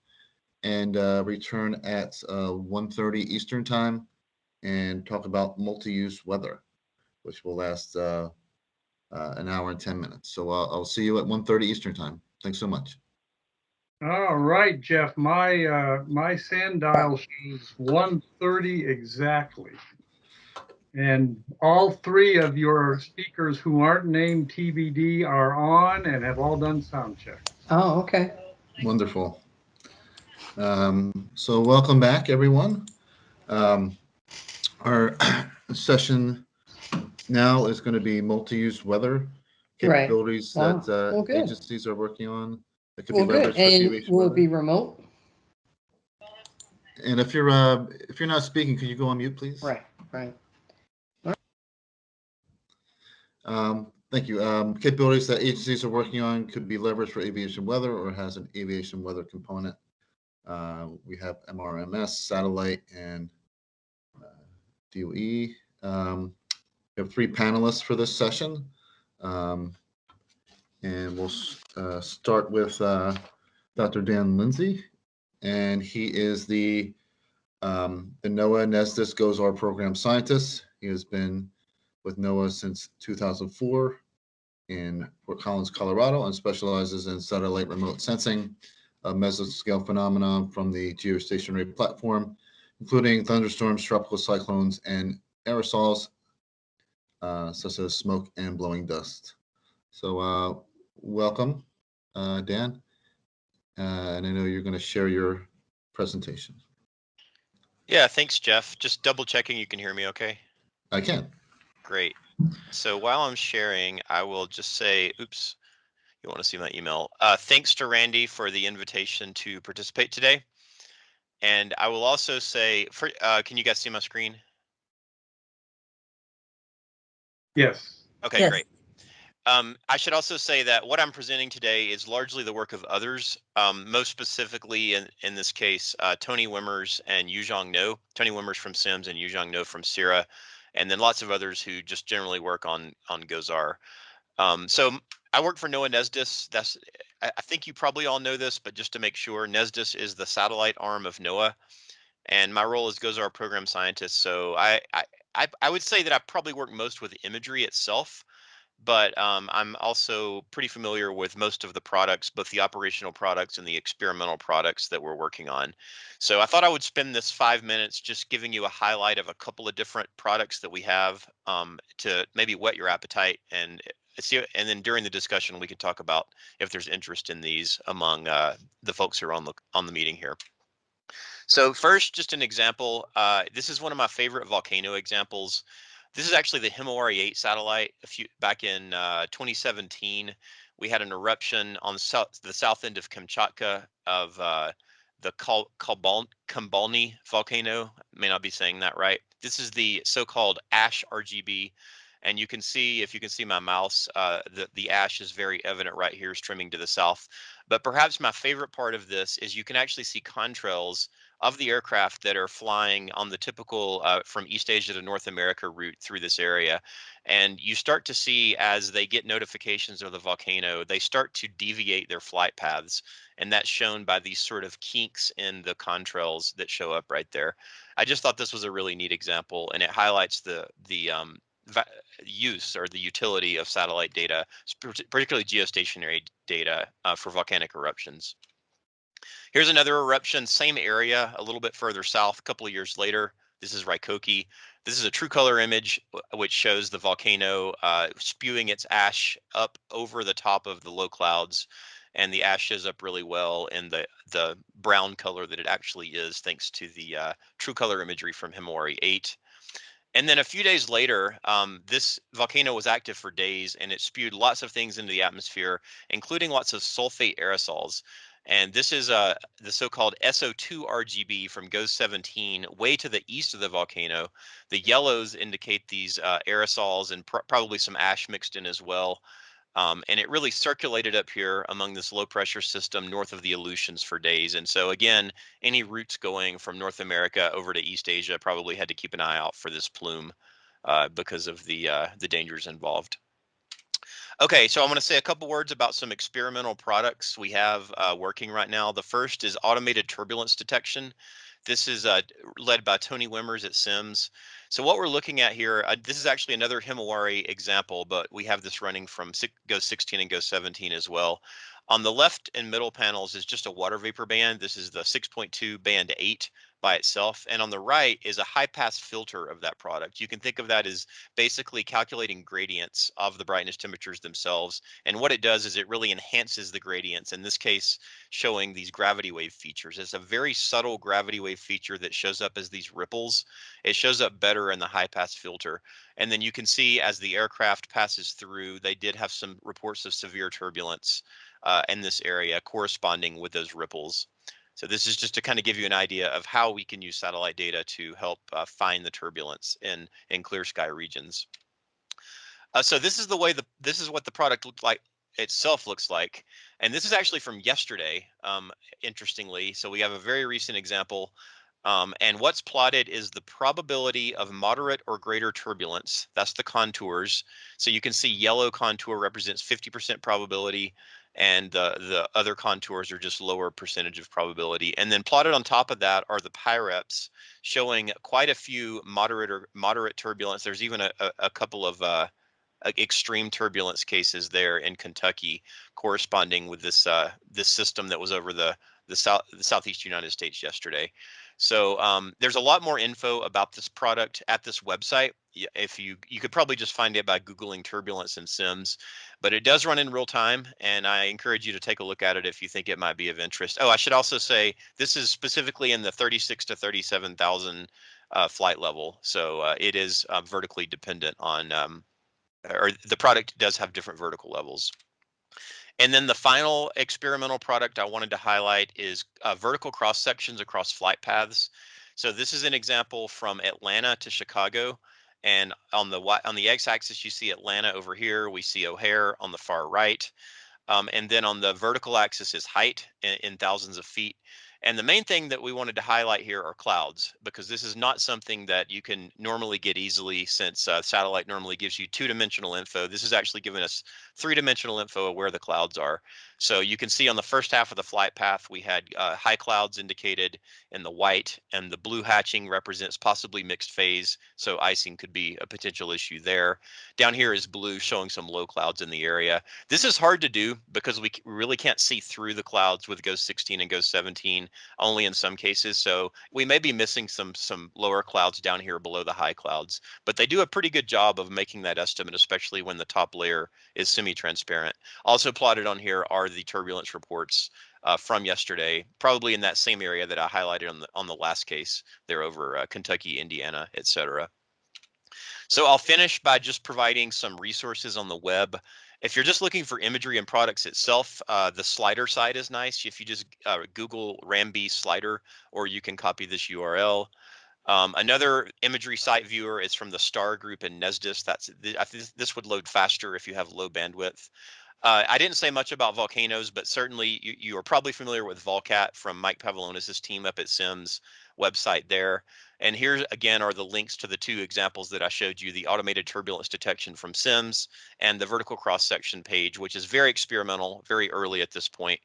and, uh, return at, uh, 1:30 Eastern time and talk about multi-use weather, which will last, uh, uh, an hour and 10 minutes. So I'll, I'll see you at 1:30 Eastern time. Thanks so much. All right, Jeff, my, uh, my sand dial shows one thirty exactly. And all three of your speakers who aren't named TBD are on and have all done sound check. Oh, okay. Wonderful. Um, so welcome back, everyone. Um, our <clears throat> session now is going to be multi-use weather Right. capabilities Wow. that uh, Well, good. agencies are working on. It could Well, be good. leveraged for And aviation will it weather. be remote? And if you're uh, if you're not speaking, could you go on mute, please? Right, right. Um, thank you. Um, capabilities that agencies are working on could be leveraged for aviation weather or has an aviation weather component. Uh, we have MRMS, satellite, and uh, DOE. Um, we have three panelists for this session. Um, and we'll uh, start with uh, Dr. Dan Lindsey, and he is the um, the NOAA NESDIS GOES-R program scientist. He has been with NOAA since 2004 in Fort Collins, Colorado, and specializes in satellite remote sensing of mesoscale phenomena from the geostationary platform, including thunderstorms, tropical cyclones, and aerosols uh, such as smoke and blowing dust. So, uh, welcome, uh, Dan. Uh, and I know you're going to share your presentation. Yeah, thanks, Jeff. Just double checking you can hear me okay? I can. Great. So while I'm sharing, I will just say, oops, you want to see my email. Uh, thanks to Randy for the invitation to participate today. And I will also say, for, uh, can you guys see my screen? Yes. Okay, Yes. great. Um, I should also say that what I'm presenting today is largely the work of others, um, most specifically in, in this case, uh, Tony Wimmers and Yuzhong No. Tony Wimmers from CIMSS and Yuzhong No from CIRA, and then lots of others who just generally work on on GOES-R. Um, so I work for NOAA NESDIS. That's I, I think you probably all know this, but just to make sure, NESDIS is the satellite arm of NOAA, and my role is GOES-R program scientist. So I I I, I would say that I probably work most with imagery itself but um, I'm also pretty familiar with most of the products, both the operational products and the experimental products that we're working on. So I thought I would spend this five minutes just giving you a highlight of a couple of different products that we have um, to maybe whet your appetite and uh, see. And then during the discussion, we can talk about if there's interest in these among uh, the folks who are on the on the meeting here. So first, just an example. Uh, this is one of my favorite volcano examples. This is actually the Himawari 8 satellite. A few back in uh, 2017, we had an eruption on the south, the south end of Kamchatka of uh, the Kal- Kambalny volcano. May not be saying that right. This is the so-called ash RGB, and you can see if you can see my mouse, uh, the the ash is very evident right here, streaming to the south. But perhaps my favorite part of this is you can actually see contrails of the aircraft that are flying on the typical uh, from East Asia to North America route through this area. And you start to see as they get notifications of the volcano, they start to deviate their flight paths. And that's shown by these sort of kinks in the contrails that show up right there. I just thought this was a really neat example and it highlights the, the um, use or the utility of satellite data, particularly geostationary data uh, for volcanic eruptions. Here's another eruption, same area, a little bit further south, a couple of years later. This is Raikoke. This is a true color image, which shows the volcano uh, spewing its ash up over the top of the low clouds. And the ash shows up really well in the, the brown color that it actually is, thanks to the uh, true color imagery from Himawari 8. And then a few days later, um, this volcano was active for days and it spewed lots of things into the atmosphere, including lots of sulfate aerosols. And this is uh, the so-called SO2 RGB from GOES 17, way to the east of the volcano. The yellows indicate these uh, aerosols and pr probably some ash mixed in as well. Um, and it really circulated up here among this low pressure system north of the Aleutians for days. And so again, any routes going from North America over to East Asia probably had to keep an eye out for this plume uh, because of the uh, the dangers involved. Okay, so I'm going to say a couple words about some experimental products we have uh, working right now. The first is automated turbulence detection. This is uh, led by Tony Wimmers at CIMSS. So what we're looking at here, uh, this is actually another Himawari example, but we have this running from six, GOES 16 and GOES 17 as well. On the left and middle panels is just a water vapor band. This is the 6.2 band 8 by itself. And on the right is a high pass filter of that product. You can think of that as basically calculating gradients of the brightness temperatures themselves. And what it does is it really enhances the gradients, in this case, showing these gravity wave features. It's a very subtle gravity wave feature that shows up as these ripples. It shows up better in the high pass filter. And then you can see as the aircraft passes through, they did have some reports of severe turbulence uh, in this area corresponding with those ripples. So this is just to kind of give you an idea of how we can use satellite data to help uh, find the turbulence in, in clear sky regions. Uh, so this is the way the this is what the product looked like itself looks like. And this is actually from yesterday, um, interestingly. So we have a very recent example. Um, and what's plotted is the probability of moderate or greater turbulence. That's the contours. So you can see yellow contour represents 50% probability and the, the other contours are just lower percentage of probability. And then plotted on top of that are the PIREPs showing quite a few moderate or moderate turbulence. There's even a, a, a couple of uh, extreme turbulence cases there in Kentucky corresponding with this uh, this system that was over the the south the southeast United States yesterday. So um, there's a lot more info about this product at this website. If you you could probably just find it by googling turbulence and CIMSS, but it does run in real time, and I encourage you to take a look at it if you think it might be of interest. Oh, I should also say this is specifically in the 36 to 37,000 uh, flight level, so uh, it is uh, vertically dependent on, um, or the product does have different vertical levels. And then the final experimental product I wanted to highlight is uh, vertical cross sections across flight paths. So this is an example from Atlanta to Chicago. And on the on the x-axis, you see Atlanta over here. We see O'Hare on the far right. Um, and then on the vertical axis is height in, in thousands of feet. And the main thing that we wanted to highlight here are clouds, because this is not something that you can normally get easily since uh, satellite normally gives you two-dimensional info. This is actually giving us three-dimensional info of where the clouds are. So you can see on the first half of the flight path, we had uh, high clouds indicated in the white, and the blue hatching represents possibly mixed phase, so icing could be a potential issue there. Down here is blue showing some low clouds in the area. This is hard to do because we really can't see through the clouds with GOES 16 and GOES 17, only in some cases. So we may be missing some some lower clouds down here below the high clouds, but they do a pretty good job of making that estimate, especially when the top layer is semi-transparent. Also plotted on here are the turbulence reports uh, from yesterday, probably in that same area that I highlighted on the on the last case. They're over uh, Kentucky, Indiana, etc. So I'll finish by just providing some resources on the web. If you're just looking for imagery and products itself, uh, the slider site is nice. If you just uh, Google RAMMB slider, or you can copy this URL. Um, another imagery site viewer is from the STAR group in NESDIS. That's I think this would load faster if you have low bandwidth. Uh, I didn't say much about volcanoes, but certainly you, you are probably familiar with Volcat from Mike Pavolonis' team up at CIMSS website there. And here again are the links to the two examples that I showed you, the automated turbulence detection from CIMSS and the vertical cross section page, which is very experimental, very early at this point.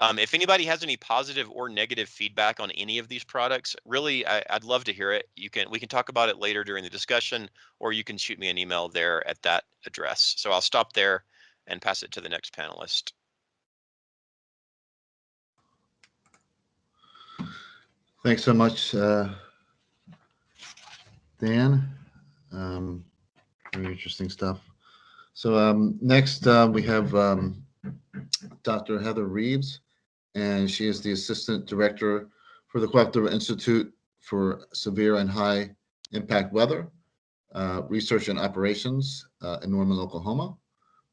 Um, if anybody has any positive or negative feedback on any of these products, really, I, would love to hear it. You can we can talk about it later during the discussion, or you can shoot me an email there at that address. So I'll stop there and pass it to the next panelist. Thanks so much, uh, Dan. Um, very interesting stuff. So um, next uh, we have um, Dr. Heather Reeves, and she is the Assistant Director for the Cooperative Institute for Severe and High Impact Weather, uh, Research and Operations uh, in Norman, Oklahoma.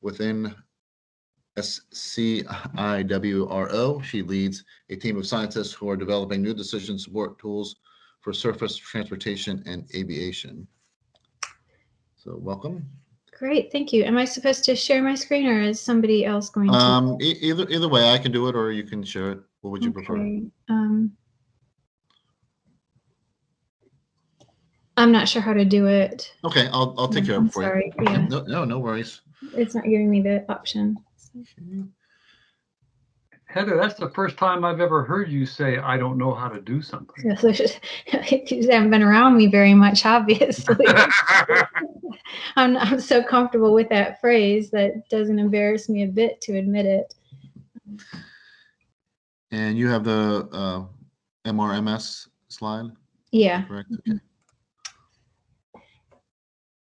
Within CIWRO, she leads a team of scientists who are developing new decision support tools for surface transportation and aviation. So welcome. Great, thank you. Am I supposed to share my screen or is somebody else going to? Um, e either either way, I can do it or you can share it. What would you prefer? Um, I'm not sure how to do it. Okay, I'll I'll take care of it for sorry. you. Yeah, No, no, no worries. It's not giving me the option. Heather, that's the first time I've ever heard you say, I don't know how to do something. <laughs> You haven't been around me very much, obviously. <laughs> I'm, I'm so comfortable with that phrase that doesn't embarrass me a bit to admit it. And you have the uh, MRMS slide, Yeah. correct? Okay.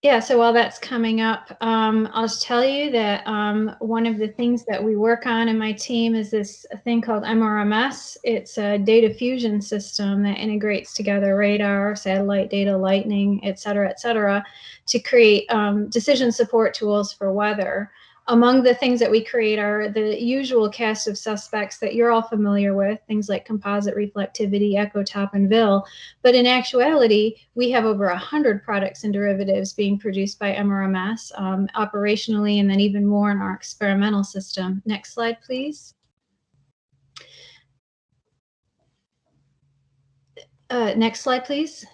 Yeah, so while that's coming up, um, I'll just tell you that um, one of the things that we work on in my team is this thing called MRMS. It's a data fusion system that integrates together radar, satellite data, lightning, et cetera, et cetera, to create um, decision support tools for weather. Among the things that we create are the usual cast of suspects that you're all familiar with, things like composite reflectivity, echotop, and VIL. But in actuality, we have over 100 products and derivatives being produced by MRMS um, operationally, and then even more in our experimental system. Next slide, please. Uh, next slide, please.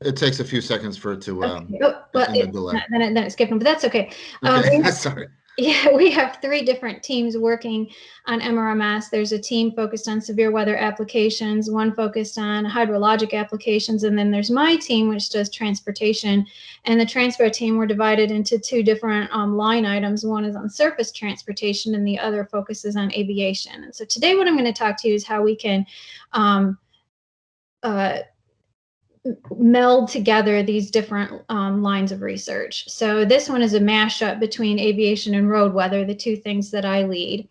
It takes a few seconds for it to, um, Okay. Oh, well, in the delay. then it, then it skipped, but that's okay. Um, <laughs> okay, <laughs> sorry. <laughs> Yeah, we have three different teams working on MRMS. There's a team focused on severe weather applications, one focused on hydrologic applications, and then there's my team, which does transportation. And the transport team were divided into two different um, line items. One is on surface transportation, and the other focuses on aviation. And so today, what I'm going to talk to you is how we can um, uh, meld together these different um, lines of research. So this one is a mashup between aviation and road weather, the two things that I lead.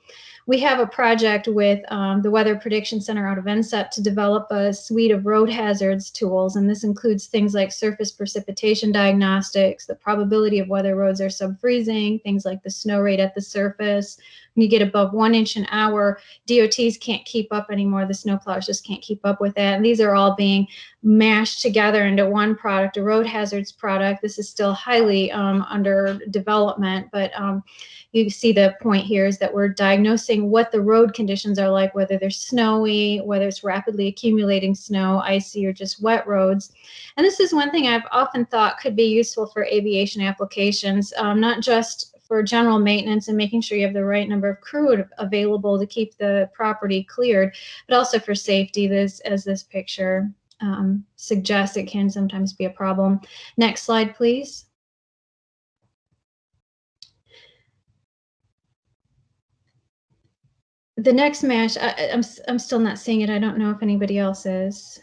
We have a project with um, the Weather Prediction Center out of NCEP to develop a suite of road hazards tools, and this includes things like surface precipitation diagnostics, the probability of whether roads are sub-freezing, things like the snow rate at the surface. When you get above one inch an hour, DOTs can't keep up anymore. The snowplows just can't keep up with that. And these are all being mashed together into one product, a road hazards product. This is still highly um, under development, but um, you see the point here is that we're diagnosing what the road conditions are like, whether they're snowy, whether it's rapidly accumulating snow, icy, or just wet roads. And this is one thing I've often thought could be useful for aviation applications, um, not just for general maintenance and making sure you have the right number of crew available to keep the property cleared, but also for safety, this as this picture um, suggests it can sometimes be a problem. Next slide, please. The next mesh, I, I'm, I'm still not seeing it. I don't know if anybody else is.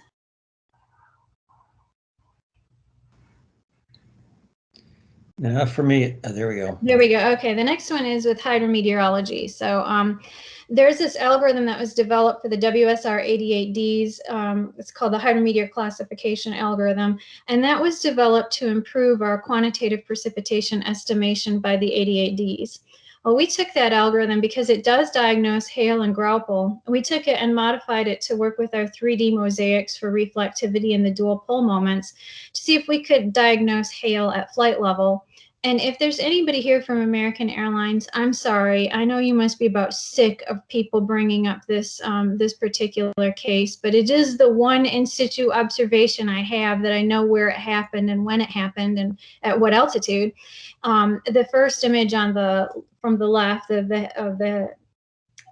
Now for me, uh, there we go. There we go. Okay, the next one is with hydrometeorology. So um, there's this algorithm that was developed for the WSR 88Ds. Um, it's called the hydrometeor classification algorithm, and that was developed to improve our quantitative precipitation estimation by the 88Ds. Well, we took that algorithm because it does diagnose hail and graupel. And we took it and modified it to work with our 3D mosaics for reflectivity and the dual pol moments to see if we could diagnose hail at flight level. And if there's anybody here from American Airlines, I'm sorry. I know you must be about sick of people bringing up this um, this particular case, but it is the one in situ observation I have that I know where it happened and when it happened and at what altitude. Um, the first image on the from the left of the of the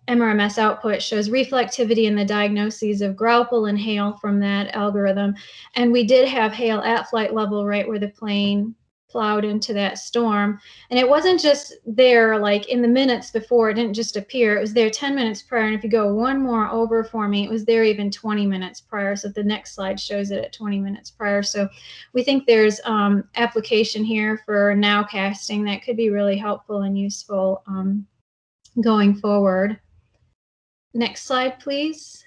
MRMS output shows reflectivity in the diagnoses of graupel and hail from that algorithm. And we did have hail at flight level right where the plane plowed into that storm. And it wasn't just there like in the minutes before, it didn't just appear, it was there 10 minutes prior. And if you go one more over for me, it was there even 20 minutes prior. So the next slide shows it at 20 minutes prior. So we think there's um, application here for nowcasting that could be really helpful and useful um, going forward. Next slide, please.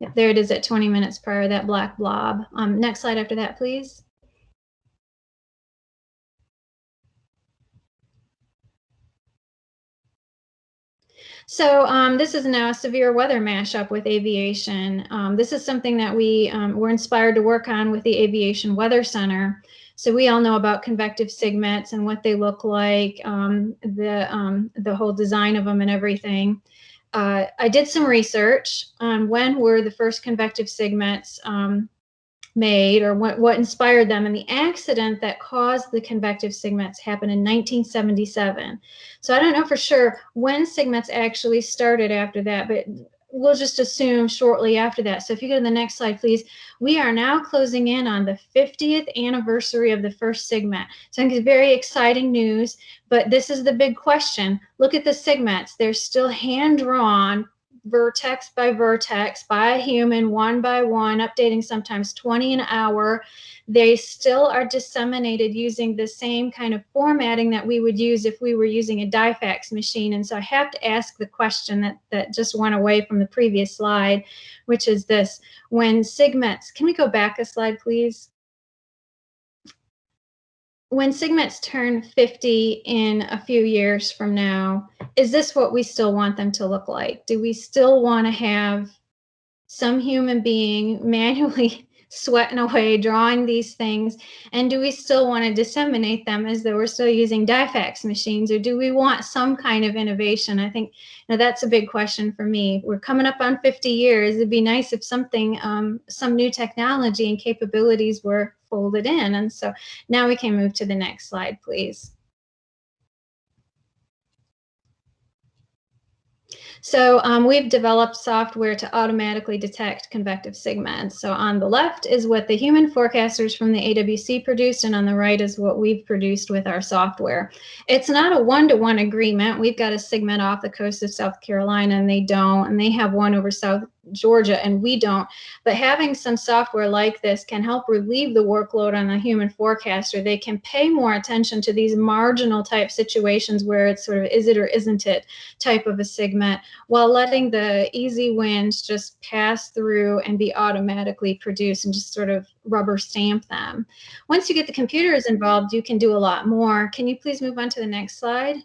Yep, there it is at 20 minutes prior, that black blob. Um, next slide after that, please. So um, this is now a severe weather mashup with aviation. Um, this is something that we um, were inspired to work on with the Aviation Weather Center. So we all know about convective sigmets and what they look like, um, the um, the whole design of them and everything. Uh, I did some research on when were the first convective sigmets um, made or what, what inspired them. And the accident that caused the convective sigmets happened in 1977. So I don't know for sure when sigmets actually started after that, but we'll just assume shortly after that. So if you go to the next slide, please. We are now closing in on the 50th anniversary of the first sigmet. So I think it's very exciting news, but this is the big question. Look at the sigmets. They're still hand-drawn vertex by vertex by a human, one by one, updating sometimes 20 an hour. They still are disseminated using the same kind of formatting that we would use if we were using a DIFAX machine. And so I have to ask the question that, that just went away from the previous slide, which is this. When sigmets, can we go back a slide, please? When sigmets turn 50 in a few years from now, is this what we still want them to look like? Do we still want to have some human being <laughs> manually sweating away drawing these things? And do we still want to disseminate them as though we're still using DIFAX machines? Or do we want some kind of innovation? I think you know, that's a big question for me. We're coming up on 50 years. It'd be nice if something um, some new technology and capabilities were folded in and so now we can move to the next slide please So um, we've developed software to automatically detect convective sigma. So on the left is what the human forecasters from the AWC produced, and on the right is what we've produced with our software. It's not a one-to-one agreement. We've got a SIGMET off the coast of South Carolina, and they don't, and they have one over South Georgia and we don't. But having some software like this can help relieve the workload on the human forecaster. They can pay more attention to these marginal type situations where it's sort of is it or isn't it type of a segment while letting the easy wins just pass through and be automatically produced and just sort of rubber stamp them. Once you get the computers involved, you can do a lot more. Can you please move on to the next slide?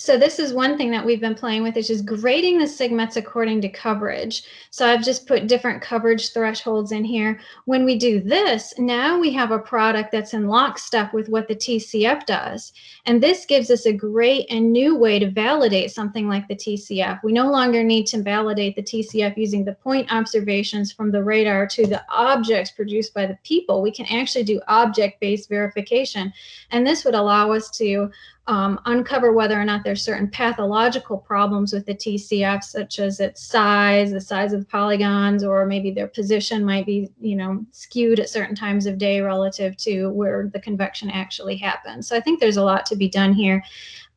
So this is one thing that we've been playing with is just grading the SIGMETs according to coverage. So I've just put different coverage thresholds in here. When we do this, now we have a product that's in lockstep with what the TCF does. And this gives us a great and new way to validate something like the TCF. We no longer need to validate the TCF using the point observations from the radar to the objects produced by the people. We can actually do object-based verification. And this would allow us to um, uncover whether or not there's certain pathological problems with the TCF, such as its size, the size of the polygons, or maybe their position might be, you know, skewed at certain times of day relative to where the convection actually happens. So I think there's a lot to be done here.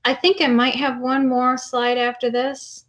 I think I might have one more slide after this.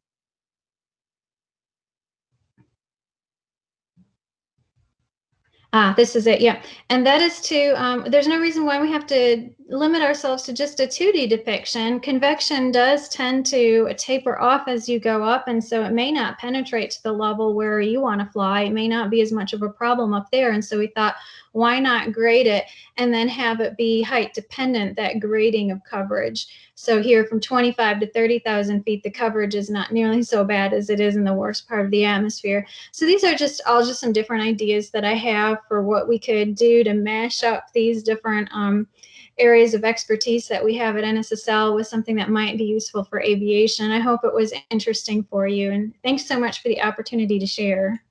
Ah, this is it. Yeah. And that is to, um, there's no reason why we have to limit ourselves to just a 2D depiction. Convection does tend to taper off as you go up. And so it may not penetrate to the level where you want to fly. It may not be as much of a problem up there. And so we thought, why not grade it and then have it be height dependent, that grading of coverage. So here from 25 to 30,000 feet, the coverage is not nearly so bad as it is in the worst part of the atmosphere. So these are just all just some different ideas that I have for what we could do to mash up these different um, areas of expertise that we have at NSSL with something that might be useful for aviation. I hope it was interesting for you. And thanks so much for the opportunity to share.